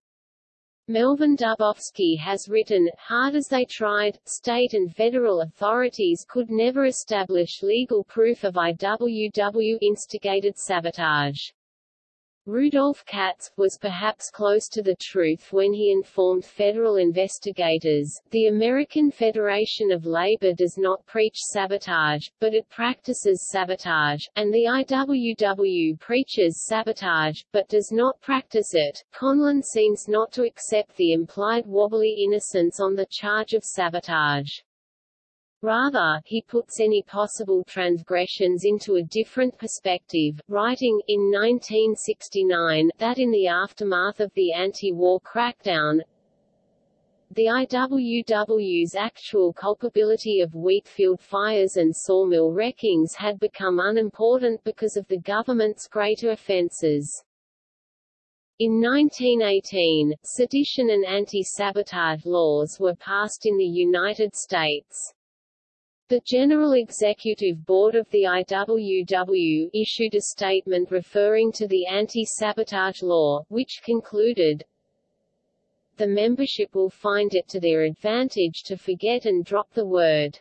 Melvin Dubofsky has written, hard as they tried, state and federal authorities could never establish legal proof of IWW-instigated sabotage. Rudolf Katz, was perhaps close to the truth when he informed federal investigators, the American Federation of Labor does not preach sabotage, but it practices sabotage, and the IWW preaches sabotage, but does not practice it. Conlin seems not to accept the implied wobbly innocence on the charge of sabotage. Rather, he puts any possible transgressions into a different perspective, writing, in 1969, that in the aftermath of the anti-war crackdown, the IWW's actual culpability of wheatfield fires and sawmill wreckings had become unimportant because of the government's greater offenses. In 1918, sedition and anti-sabotage laws were passed in the United States. The General Executive Board of the IWW issued a statement referring to the anti-sabotage law, which concluded, the membership will find it to their advantage to forget and drop the word.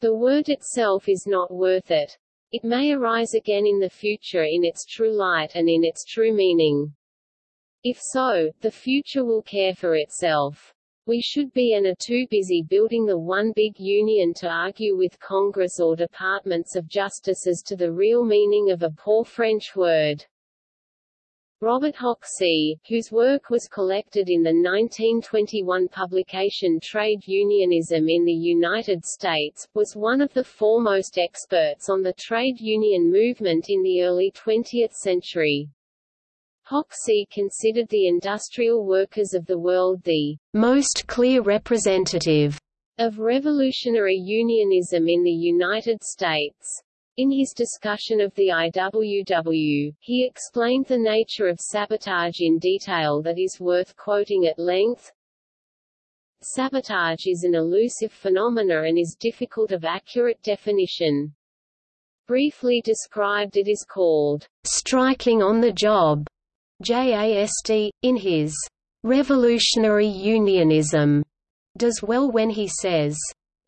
The word itself is not worth it. It may arise again in the future in its true light and in its true meaning. If so, the future will care for itself. We should be and are too busy building the one big union to argue with Congress or departments of justice as to the real meaning of a poor French word. Robert Hoxie, whose work was collected in the 1921 publication Trade Unionism in the United States, was one of the foremost experts on the trade union movement in the early 20th century. Hoxie considered the industrial workers of the world the most clear representative of revolutionary unionism in the United States. In his discussion of the IWW, he explained the nature of sabotage in detail that is worth quoting at length. Sabotage is an elusive phenomena and is difficult of accurate definition. Briefly described it is called striking on the job J.A. Estey, in his Revolutionary Unionism, does well when he says,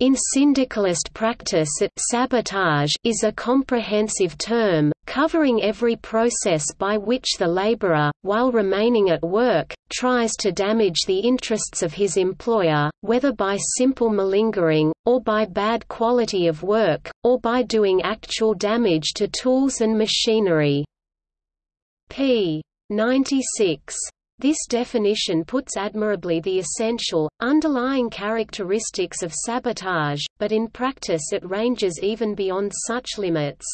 in syndicalist practice it sabotage is a comprehensive term, covering every process by which the laborer, while remaining at work, tries to damage the interests of his employer, whether by simple malingering, or by bad quality of work, or by doing actual damage to tools and machinery. p. 96. This definition puts admirably the essential, underlying characteristics of sabotage, but in practice it ranges even beyond such limits.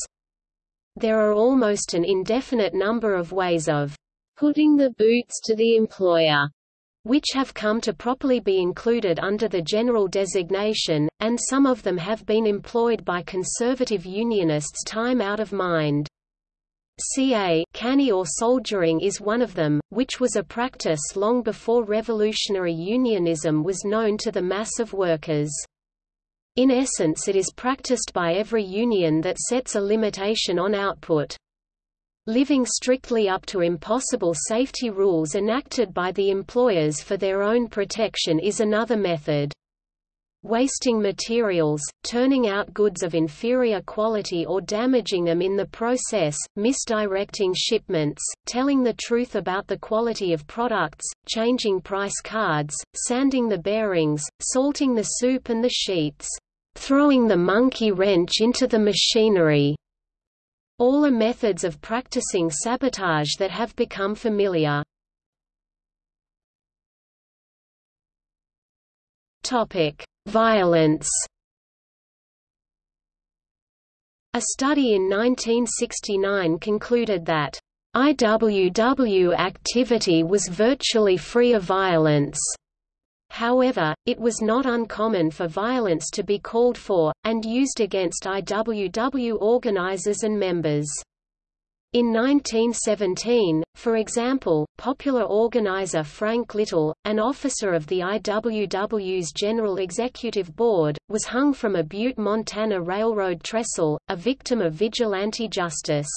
There are almost an indefinite number of ways of putting the boots to the employer which have come to properly be included under the general designation, and some of them have been employed by conservative unionists time out of mind. Ca canny or soldiering is one of them, which was a practice long before revolutionary unionism was known to the mass of workers. In essence it is practiced by every union that sets a limitation on output. Living strictly up to impossible safety rules enacted by the employers for their own protection is another method wasting materials, turning out goods of inferior quality or damaging them in the process, misdirecting shipments, telling the truth about the quality of products, changing price cards, sanding the bearings, salting the soup and the sheets, throwing the monkey wrench into the machinery. All are methods of practicing sabotage that have become familiar. Topic: Violence. A study in 1969 concluded that IWW activity was virtually free of violence. However, it was not uncommon for violence to be called for, and used against IWW organizers and members. In 1917, for example, popular organizer Frank Little, an officer of the IWW's General Executive Board, was hung from a Butte, Montana railroad trestle, a victim of vigilante justice.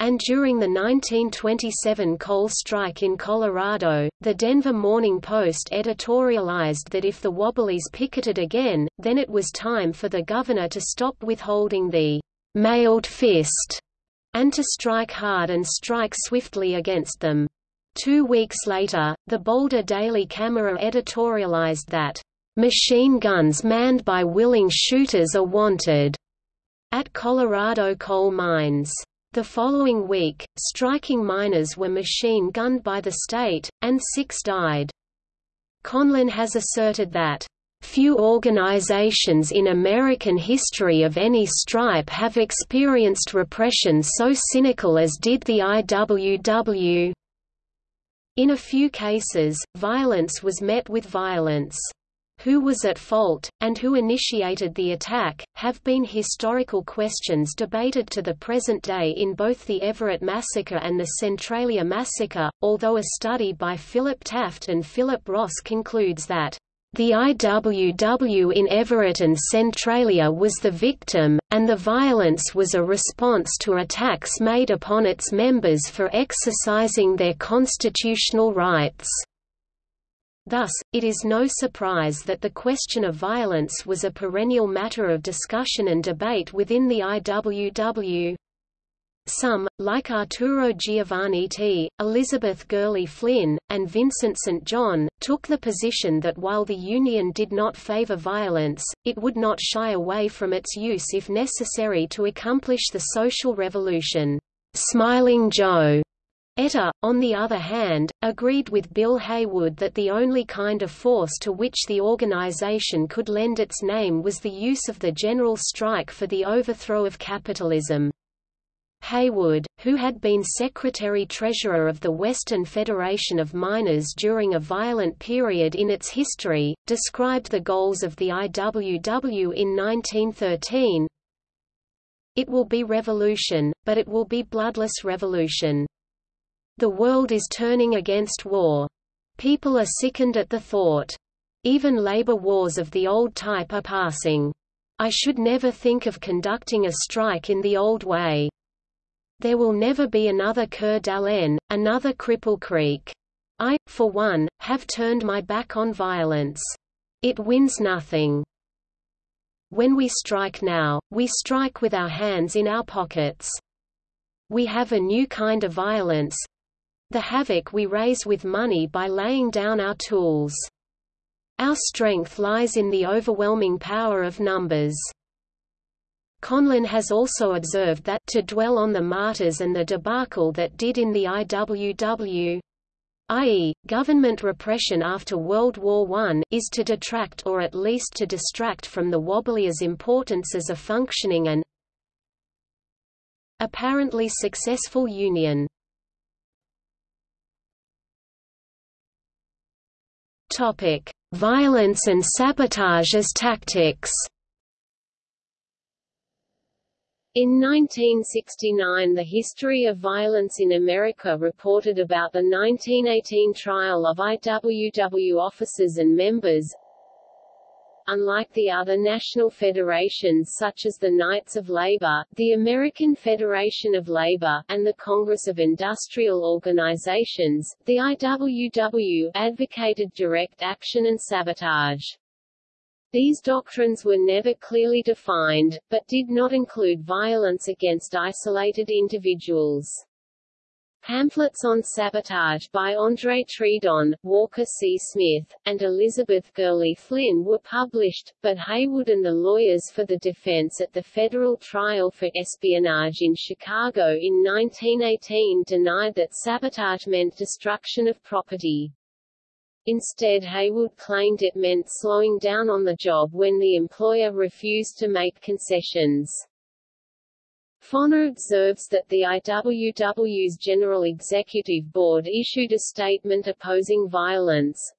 And during the 1927 coal strike in Colorado, the Denver Morning Post editorialized that if the Wobblies picketed again, then it was time for the governor to stop withholding the mailed fist and to strike hard and strike swiftly against them. Two weeks later, the Boulder Daily Camera editorialized that, "...machine guns manned by willing shooters are wanted," at Colorado coal mines. The following week, striking miners were machine gunned by the state, and six died. Conlin has asserted that Few organizations in American history of any stripe have experienced repression so cynical as did the IWW. In a few cases, violence was met with violence. Who was at fault, and who initiated the attack, have been historical questions debated to the present day in both the Everett Massacre and the Centralia Massacre, although a study by Philip Taft and Philip Ross concludes that the IWW in Everett and Centralia was the victim, and the violence was a response to attacks made upon its members for exercising their constitutional rights. Thus, it is no surprise that the question of violence was a perennial matter of discussion and debate within the IWW. Some, like Arturo Giovannitti, Elizabeth Gurley Flynn, and Vincent St. John, took the position that while the Union did not favor violence, it would not shy away from its use if necessary to accomplish the social revolution. Smiling Joe Ettor, on the other hand, agreed with Bill Haywood that the only kind of force to which the organization could lend its name was the use of the general strike for the overthrow of capitalism. Haywood, who had been Secretary-Treasurer of the Western Federation of Miners during a violent period in its history, described the goals of the IWW in 1913, It will be revolution, but it will be bloodless revolution. The world is turning against war. People are sickened at the thought. Even labor wars of the old type are passing. I should never think of conducting a strike in the old way. There will never be another Coeur d'Alene, another Cripple Creek. I, for one, have turned my back on violence. It wins nothing. When we strike now, we strike with our hands in our pockets. We have a new kind of violence, the havoc we raise with money by laying down our tools. Our strength lies in the overwhelming power of numbers. Conlin has also observed that to dwell on the martyrs and the debacle that did in the IWW i.e., government repression after World War I is to detract or at least to distract from the Wobblier's importance as a functioning and apparently successful union. Violence and sabotage as tactics In 1969 the History of Violence in America reported about the 1918 trial of IWW officers and members. Unlike the other national federations such as the Knights of Labor, the American Federation of Labor, and the Congress of Industrial Organizations, the IWW advocated direct action and sabotage. These doctrines were never clearly defined, but did not include violence against isolated individuals. Pamphlets on sabotage by André Tridon, Walker C. Smith, and Elizabeth Gurley Flynn were published, but Haywood and the lawyers for the defense at the federal trial for espionage in Chicago in 1918 denied that sabotage meant destruction of property. Instead Haywood claimed it meant slowing down on the job when the employer refused to make concessions. Foner observes that the IWW's General Executive Board issued a statement opposing violence,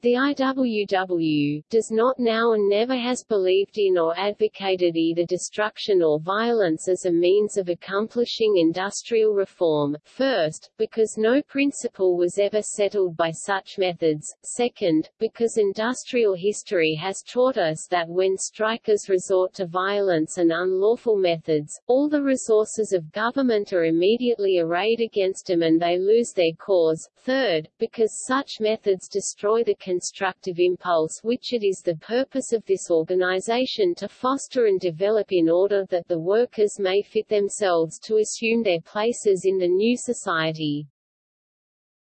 the IWW does not now and never has believed in or advocated either destruction or violence as a means of accomplishing industrial reform, first, because no principle was ever settled by such methods, second, because industrial history has taught us that when strikers resort to violence and unlawful methods, all the resources of government are immediately arrayed against them and they lose their cause, third, because such methods destroy the constructive impulse which it is the purpose of this organization to foster and develop in order that the workers may fit themselves to assume their places in the new society.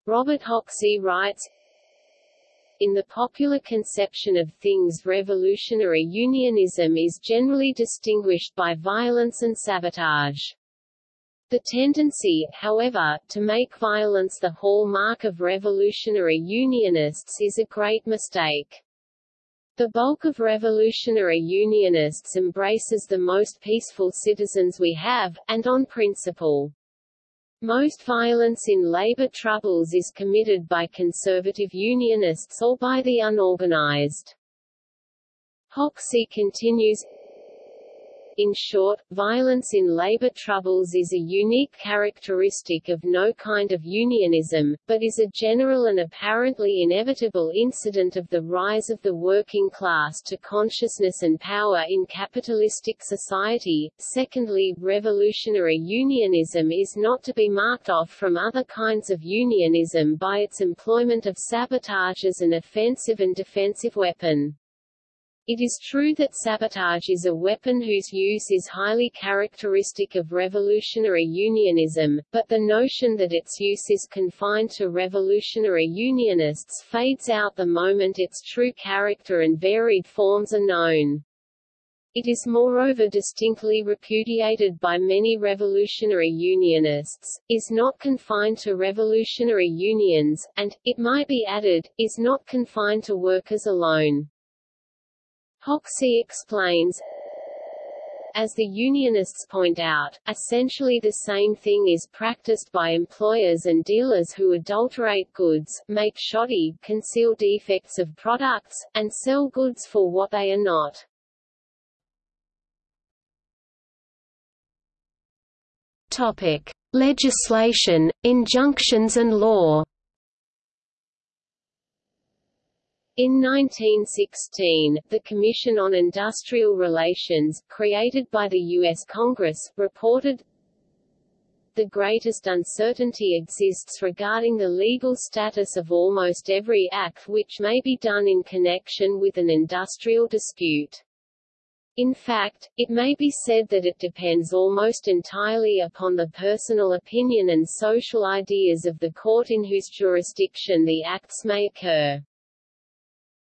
Robert Hoxie writes, in the popular conception of things revolutionary unionism is generally distinguished by violence and sabotage. The tendency, however, to make violence the hallmark of revolutionary Unionists is a great mistake. The bulk of revolutionary Unionists embraces the most peaceful citizens we have, and on principle. Most violence in labor troubles is committed by conservative Unionists or by the unorganized. Hoxie continues, in short, violence in labor troubles is a unique characteristic of no kind of unionism, but is a general and apparently inevitable incident of the rise of the working class to consciousness and power in capitalistic society. Secondly, revolutionary unionism is not to be marked off from other kinds of unionism by its employment of sabotage as an offensive and defensive weapon. It is true that sabotage is a weapon whose use is highly characteristic of revolutionary unionism, but the notion that its use is confined to revolutionary unionists fades out the moment its true character and varied forms are known. It is moreover distinctly repudiated by many revolutionary unionists, is not confined to revolutionary unions, and, it might be added, is not confined to workers alone. Hoxie explains, as the unionists point out, essentially the same thing is practiced by employers and dealers who adulterate goods, make shoddy, conceal defects of products, and sell goods for what they are not. Topic: Legislation, injunctions and law. In 1916, the Commission on Industrial Relations, created by the U.S. Congress, reported, the greatest uncertainty exists regarding the legal status of almost every act which may be done in connection with an industrial dispute. In fact, it may be said that it depends almost entirely upon the personal opinion and social ideas of the court in whose jurisdiction the acts may occur.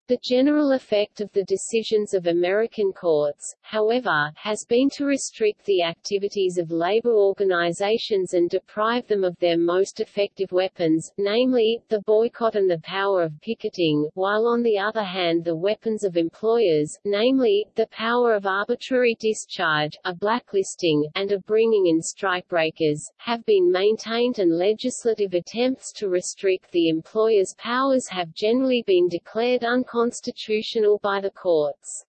The general effect of the decisions of American courts, however, has been to restrict the activities of labor organizations and deprive them of their most effective weapons, namely, the boycott and the power of picketing, while on the other hand the weapons of employers, namely, the power of arbitrary discharge, a blacklisting, and of bringing in strikebreakers, have been maintained and legislative attempts to restrict the employer's powers have generally been declared unconstitutional unconstitutional by the courts.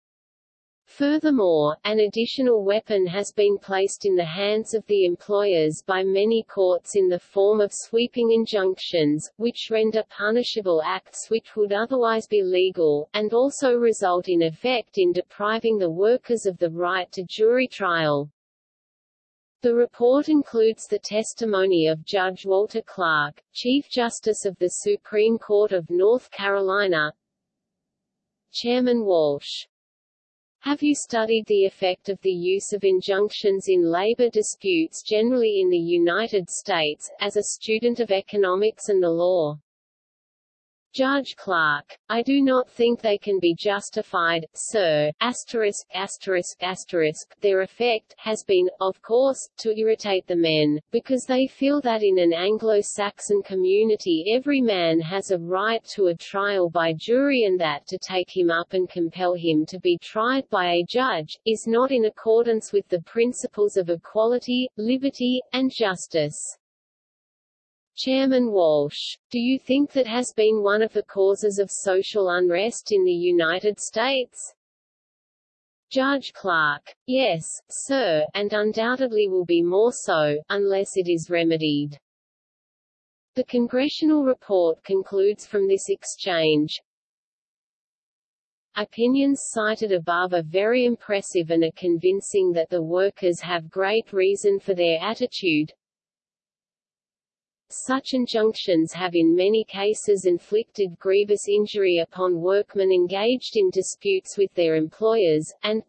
Furthermore, an additional weapon has been placed in the hands of the employers by many courts in the form of sweeping injunctions, which render punishable acts which would otherwise be legal, and also result in effect in depriving the workers of the right to jury trial. The report includes the testimony of Judge Walter Clark, Chief Justice of the Supreme Court of North Carolina, Chairman Walsh have you studied the effect of the use of injunctions in labor disputes generally in the United States, as a student of economics and the law? Judge Clark, I do not think they can be justified, sir. Asterisk, asterisk, asterisk. Their effect has been, of course, to irritate the men, because they feel that in an Anglo-Saxon community every man has a right to a trial by jury and that to take him up and compel him to be tried by a judge, is not in accordance with the principles of equality, liberty, and justice. Chairman Walsh, do you think that has been one of the causes of social unrest in the United States? Judge Clark, yes, sir, and undoubtedly will be more so, unless it is remedied. The congressional report concludes from this exchange, Opinions cited above are very impressive and are convincing that the workers have great reason for their attitude, such injunctions have in many cases inflicted grievous injury upon workmen engaged in disputes with their employers, and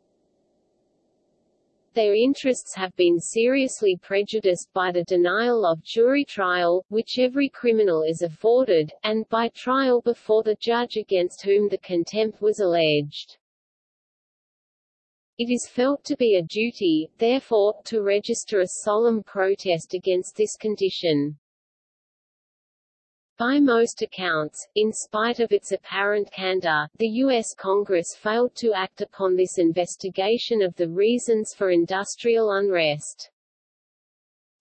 their interests have been seriously prejudiced by the denial of jury trial, which every criminal is afforded, and by trial before the judge against whom the contempt was alleged. It is felt to be a duty, therefore, to register a solemn protest against this condition. By most accounts, in spite of its apparent candor, the U.S. Congress failed to act upon this investigation of the reasons for industrial unrest.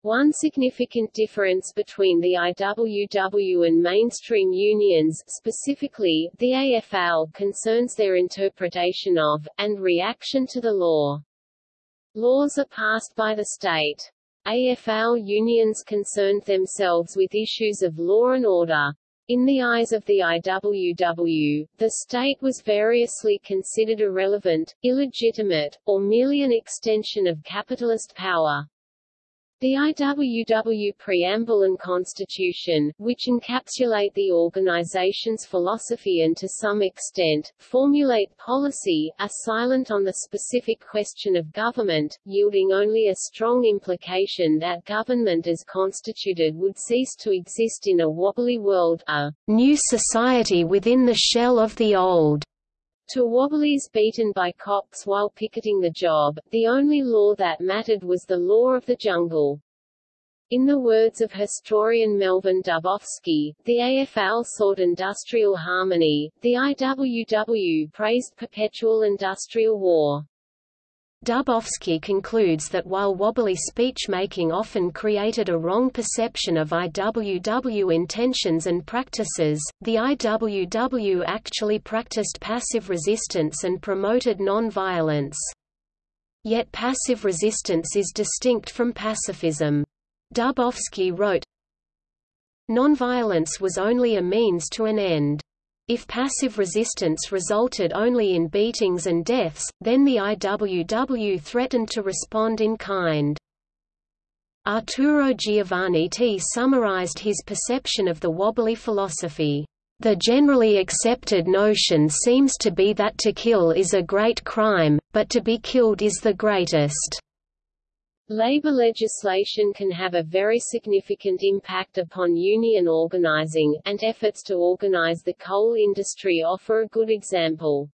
One significant difference between the IWW and mainstream unions specifically, the AFL concerns their interpretation of, and reaction to the law. Laws are passed by the state. AFL unions concerned themselves with issues of law and order. In the eyes of the IWW, the state was variously considered irrelevant, illegitimate, or merely an extension of capitalist power. The IWW Preamble and Constitution, which encapsulate the organization's philosophy and to some extent, formulate policy, are silent on the specific question of government, yielding only a strong implication that government as constituted would cease to exist in a wobbly world, a new society within the shell of the old. To Wobblies beaten by cops while picketing the job, the only law that mattered was the law of the jungle. In the words of historian Melvin Dubofsky, the AFL sought industrial harmony, the IWW praised perpetual industrial war. Dubofsky concludes that while wobbly speech-making often created a wrong perception of IWW intentions and practices, the IWW actually practiced passive resistance and promoted non-violence. Yet passive resistance is distinct from pacifism. Dubofsky wrote, Nonviolence was only a means to an end. If passive resistance resulted only in beatings and deaths, then the IWW threatened to respond in kind. Arturo Giovannitti summarized his perception of the wobbly philosophy. The generally accepted notion seems to be that to kill is a great crime, but to be killed is the greatest. Labor legislation can have a very significant impact upon union organizing, and efforts to organize the coal industry offer a good example.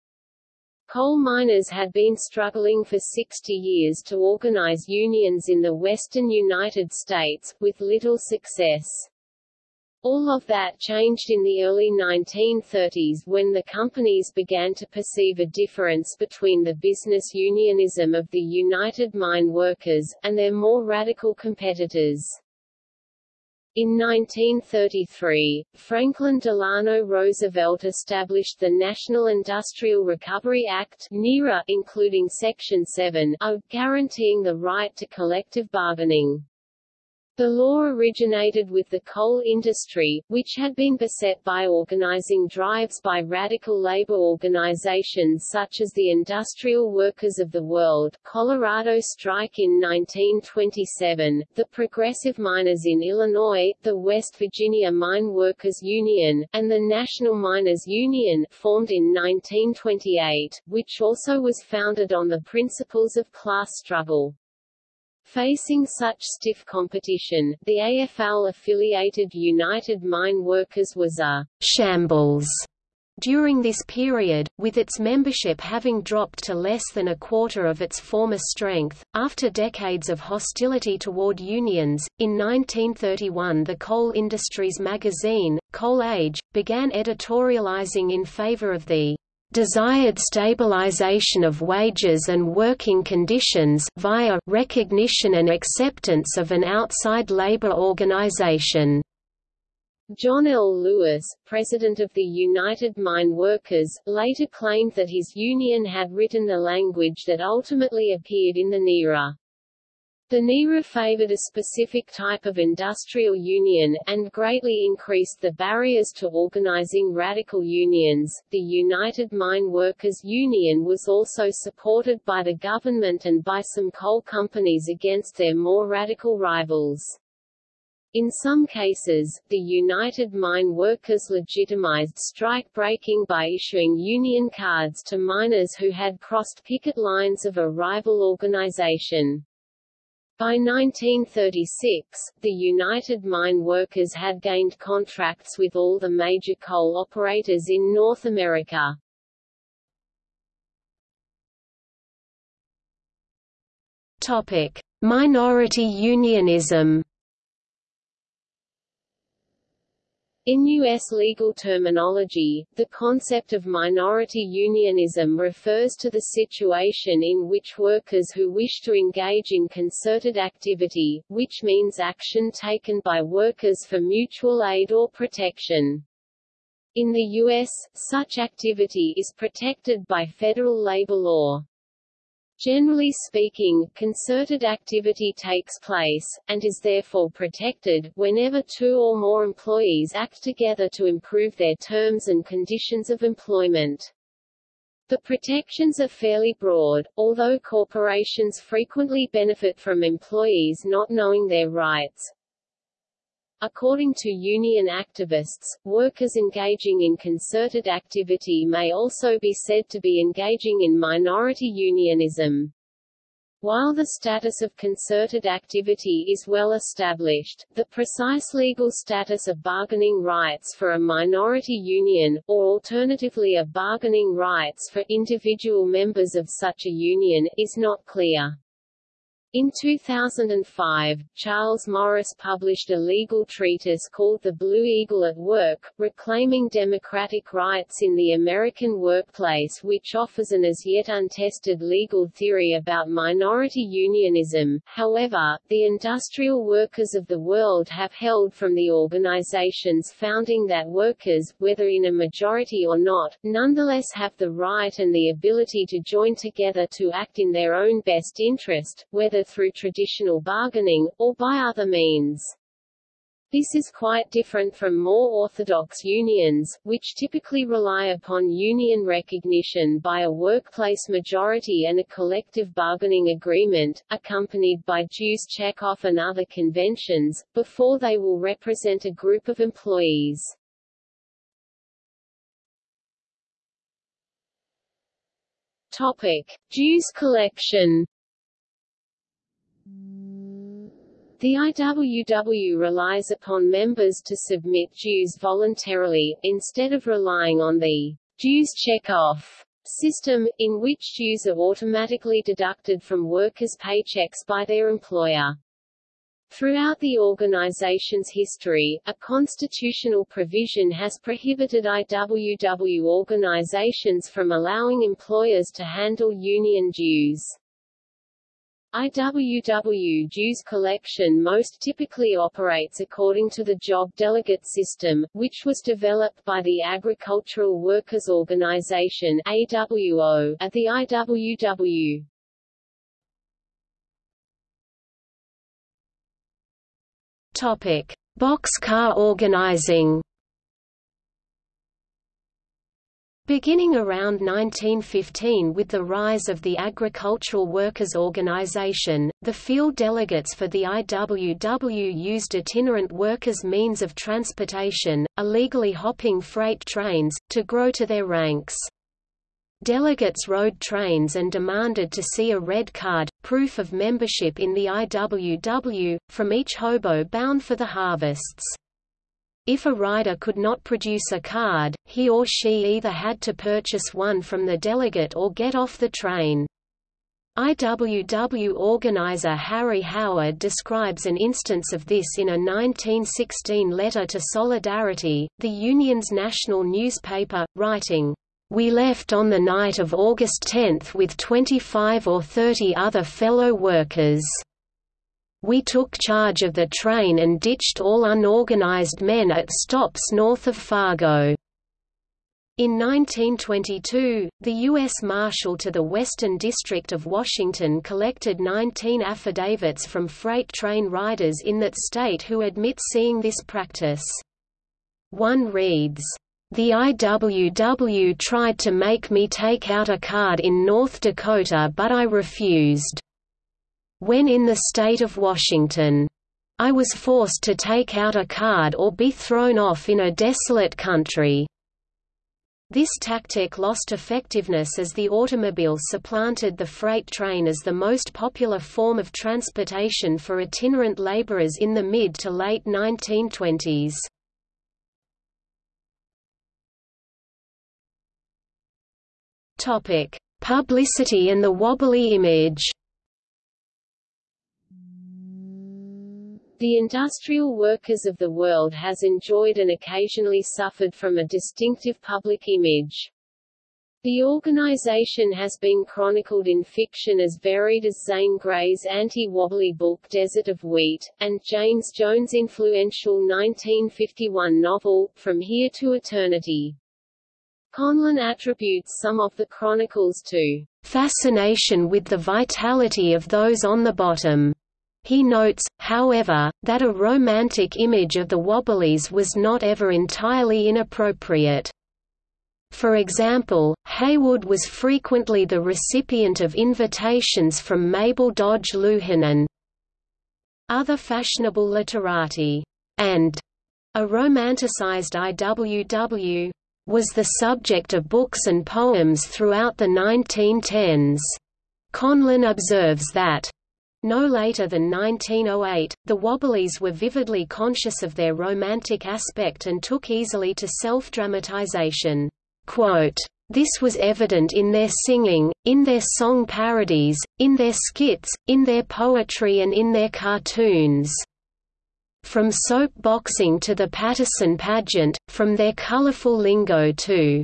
Coal miners had been struggling for 60 years to organize unions in the western United States, with little success. All of that changed in the early 1930s when the companies began to perceive a difference between the business unionism of the United Mine Workers, and their more radical competitors. In 1933, Franklin Delano Roosevelt established the National Industrial Recovery Act NIRA, including Section 7 of, guaranteeing the right to collective bargaining. The law originated with the coal industry, which had been beset by organizing drives by radical labor organizations such as the Industrial Workers of the World, Colorado Strike in 1927, the Progressive Miners in Illinois, the West Virginia Mine Workers Union, and the National Miners Union, formed in 1928, which also was founded on the principles of class struggle. Facing such stiff competition, the AFL-affiliated United Mine Workers was a «shambles» during this period, with its membership having dropped to less than a quarter of its former strength. After decades of hostility toward unions, in 1931 the coal industries magazine, Coal Age, began editorializing in favor of the desired stabilization of wages and working conditions via recognition and acceptance of an outside labor organization. John L. Lewis, president of the United Mine Workers, later claimed that his union had written the language that ultimately appeared in the NIRA. The NIRA favored a specific type of industrial union, and greatly increased the barriers to organizing radical unions. The United Mine Workers Union was also supported by the government and by some coal companies against their more radical rivals. In some cases, the United Mine Workers legitimized strike breaking by issuing union cards to miners who had crossed picket lines of a rival organization. By 1936, the United Mine Workers had gained contracts with all the major coal operators in North America. Topic: Minority unionism. In U.S. legal terminology, the concept of minority unionism refers to the situation in which workers who wish to engage in concerted activity, which means action taken by workers for mutual aid or protection. In the U.S., such activity is protected by federal labor law. Generally speaking, concerted activity takes place, and is therefore protected, whenever two or more employees act together to improve their terms and conditions of employment. The protections are fairly broad, although corporations frequently benefit from employees not knowing their rights. According to union activists, workers engaging in concerted activity may also be said to be engaging in minority unionism. While the status of concerted activity is well established, the precise legal status of bargaining rights for a minority union, or alternatively of bargaining rights for individual members of such a union, is not clear. In 2005, Charles Morris published a legal treatise called The Blue Eagle at Work, Reclaiming Democratic Rights in the American Workplace which offers an as yet untested legal theory about minority unionism. However, the industrial workers of the world have held from the organization's founding that workers, whether in a majority or not, nonetheless have the right and the ability to join together to act in their own best interest, whether through traditional bargaining, or by other means. This is quite different from more orthodox unions, which typically rely upon union recognition by a workplace majority and a collective bargaining agreement, accompanied by dues checkoff and other conventions, before they will represent a group of employees. Topic. Dues collection The IWW relies upon members to submit dues voluntarily, instead of relying on the dues check-off system, in which dues are automatically deducted from workers' paychecks by their employer. Throughout the organization's history, a constitutional provision has prohibited IWW organizations from allowing employers to handle union dues. IWW dues collection most typically operates according to the job delegate system, which was developed by the Agricultural Workers Organization AWO, at the IWW. Topic: Boxcar organizing. Beginning around 1915 with the rise of the Agricultural Workers' Organization, the field delegates for the IWW used itinerant workers' means of transportation, illegally hopping freight trains, to grow to their ranks. Delegates rode trains and demanded to see a red card, proof of membership in the IWW, from each hobo bound for the harvests. If a rider could not produce a card, he or she either had to purchase one from the delegate or get off the train. IWW organizer Harry Howard describes an instance of this in a 1916 letter to Solidarity, the union's national newspaper, writing, "...we left on the night of August 10 with 25 or 30 other fellow workers." We took charge of the train and ditched all unorganized men at stops north of Fargo. In 1922, the U.S. Marshal to the Western District of Washington collected 19 affidavits from freight train riders in that state who admit seeing this practice. One reads, the IWW tried to make me take out a card in North Dakota but I refused. When in the state of Washington, I was forced to take out a card or be thrown off in a desolate country. This tactic lost effectiveness as the automobile supplanted the freight train as the most popular form of transportation for itinerant laborers in the mid to late 1920s. Publicity and the wobbly image The industrial workers of the world has enjoyed and occasionally suffered from a distinctive public image. The organization has been chronicled in fiction as varied as Zane Grey's anti-wobbly book Desert of Wheat, and James Jones' influential 1951 novel, From Here to Eternity. Conlin attributes some of the chronicles to fascination with the vitality of those on the bottom. He notes, however, that a romantic image of the Wobblies was not ever entirely inappropriate. For example, Haywood was frequently the recipient of invitations from Mabel Dodge Luhan and other fashionable literati, and a romanticized IWW was the subject of books and poems throughout the 1910s. Conlin observes that no later than 1908, the Wobblies were vividly conscious of their romantic aspect and took easily to self-dramatization. This was evident in their singing, in their song parodies, in their skits, in their poetry and in their cartoons. From soap boxing to the Paterson pageant, from their colorful lingo to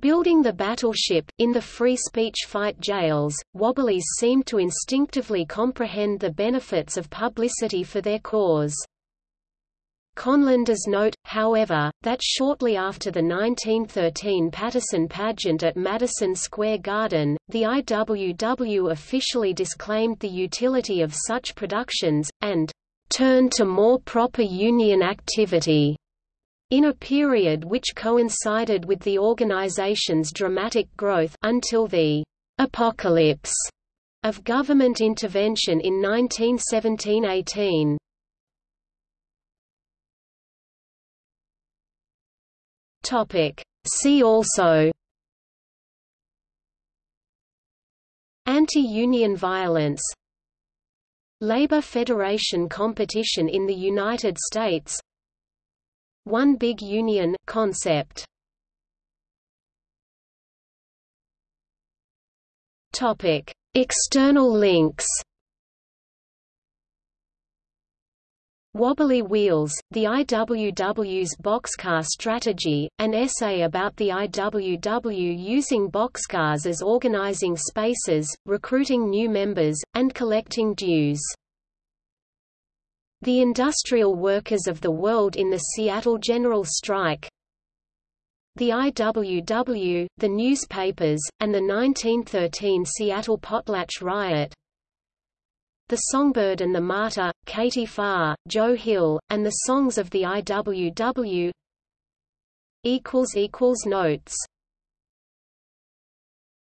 Building the battleship, in the free speech fight jails, Wobblies seemed to instinctively comprehend the benefits of publicity for their cause. Conlin does note, however, that shortly after the 1913 Paterson pageant at Madison Square Garden, the IWW officially disclaimed the utility of such productions, and turned to more proper union activity. In a period which coincided with the organization's dramatic growth until the apocalypse of government intervention in 1917–18. Topic. See also Anti-union violence Labor Federation competition in the United States One Big Union concept Topic External links Wobbly Wheels, the IWW's boxcar strategy, an essay about the IWW using boxcars as organizing spaces, recruiting new members, and collecting dues. The Industrial Workers of the World in the Seattle General Strike The IWW, the newspapers, and the 1913 Seattle Potlatch Riot. The Songbird and the Martyr, Katie Phar, Joe Hill, and the Songs of the IWW Notes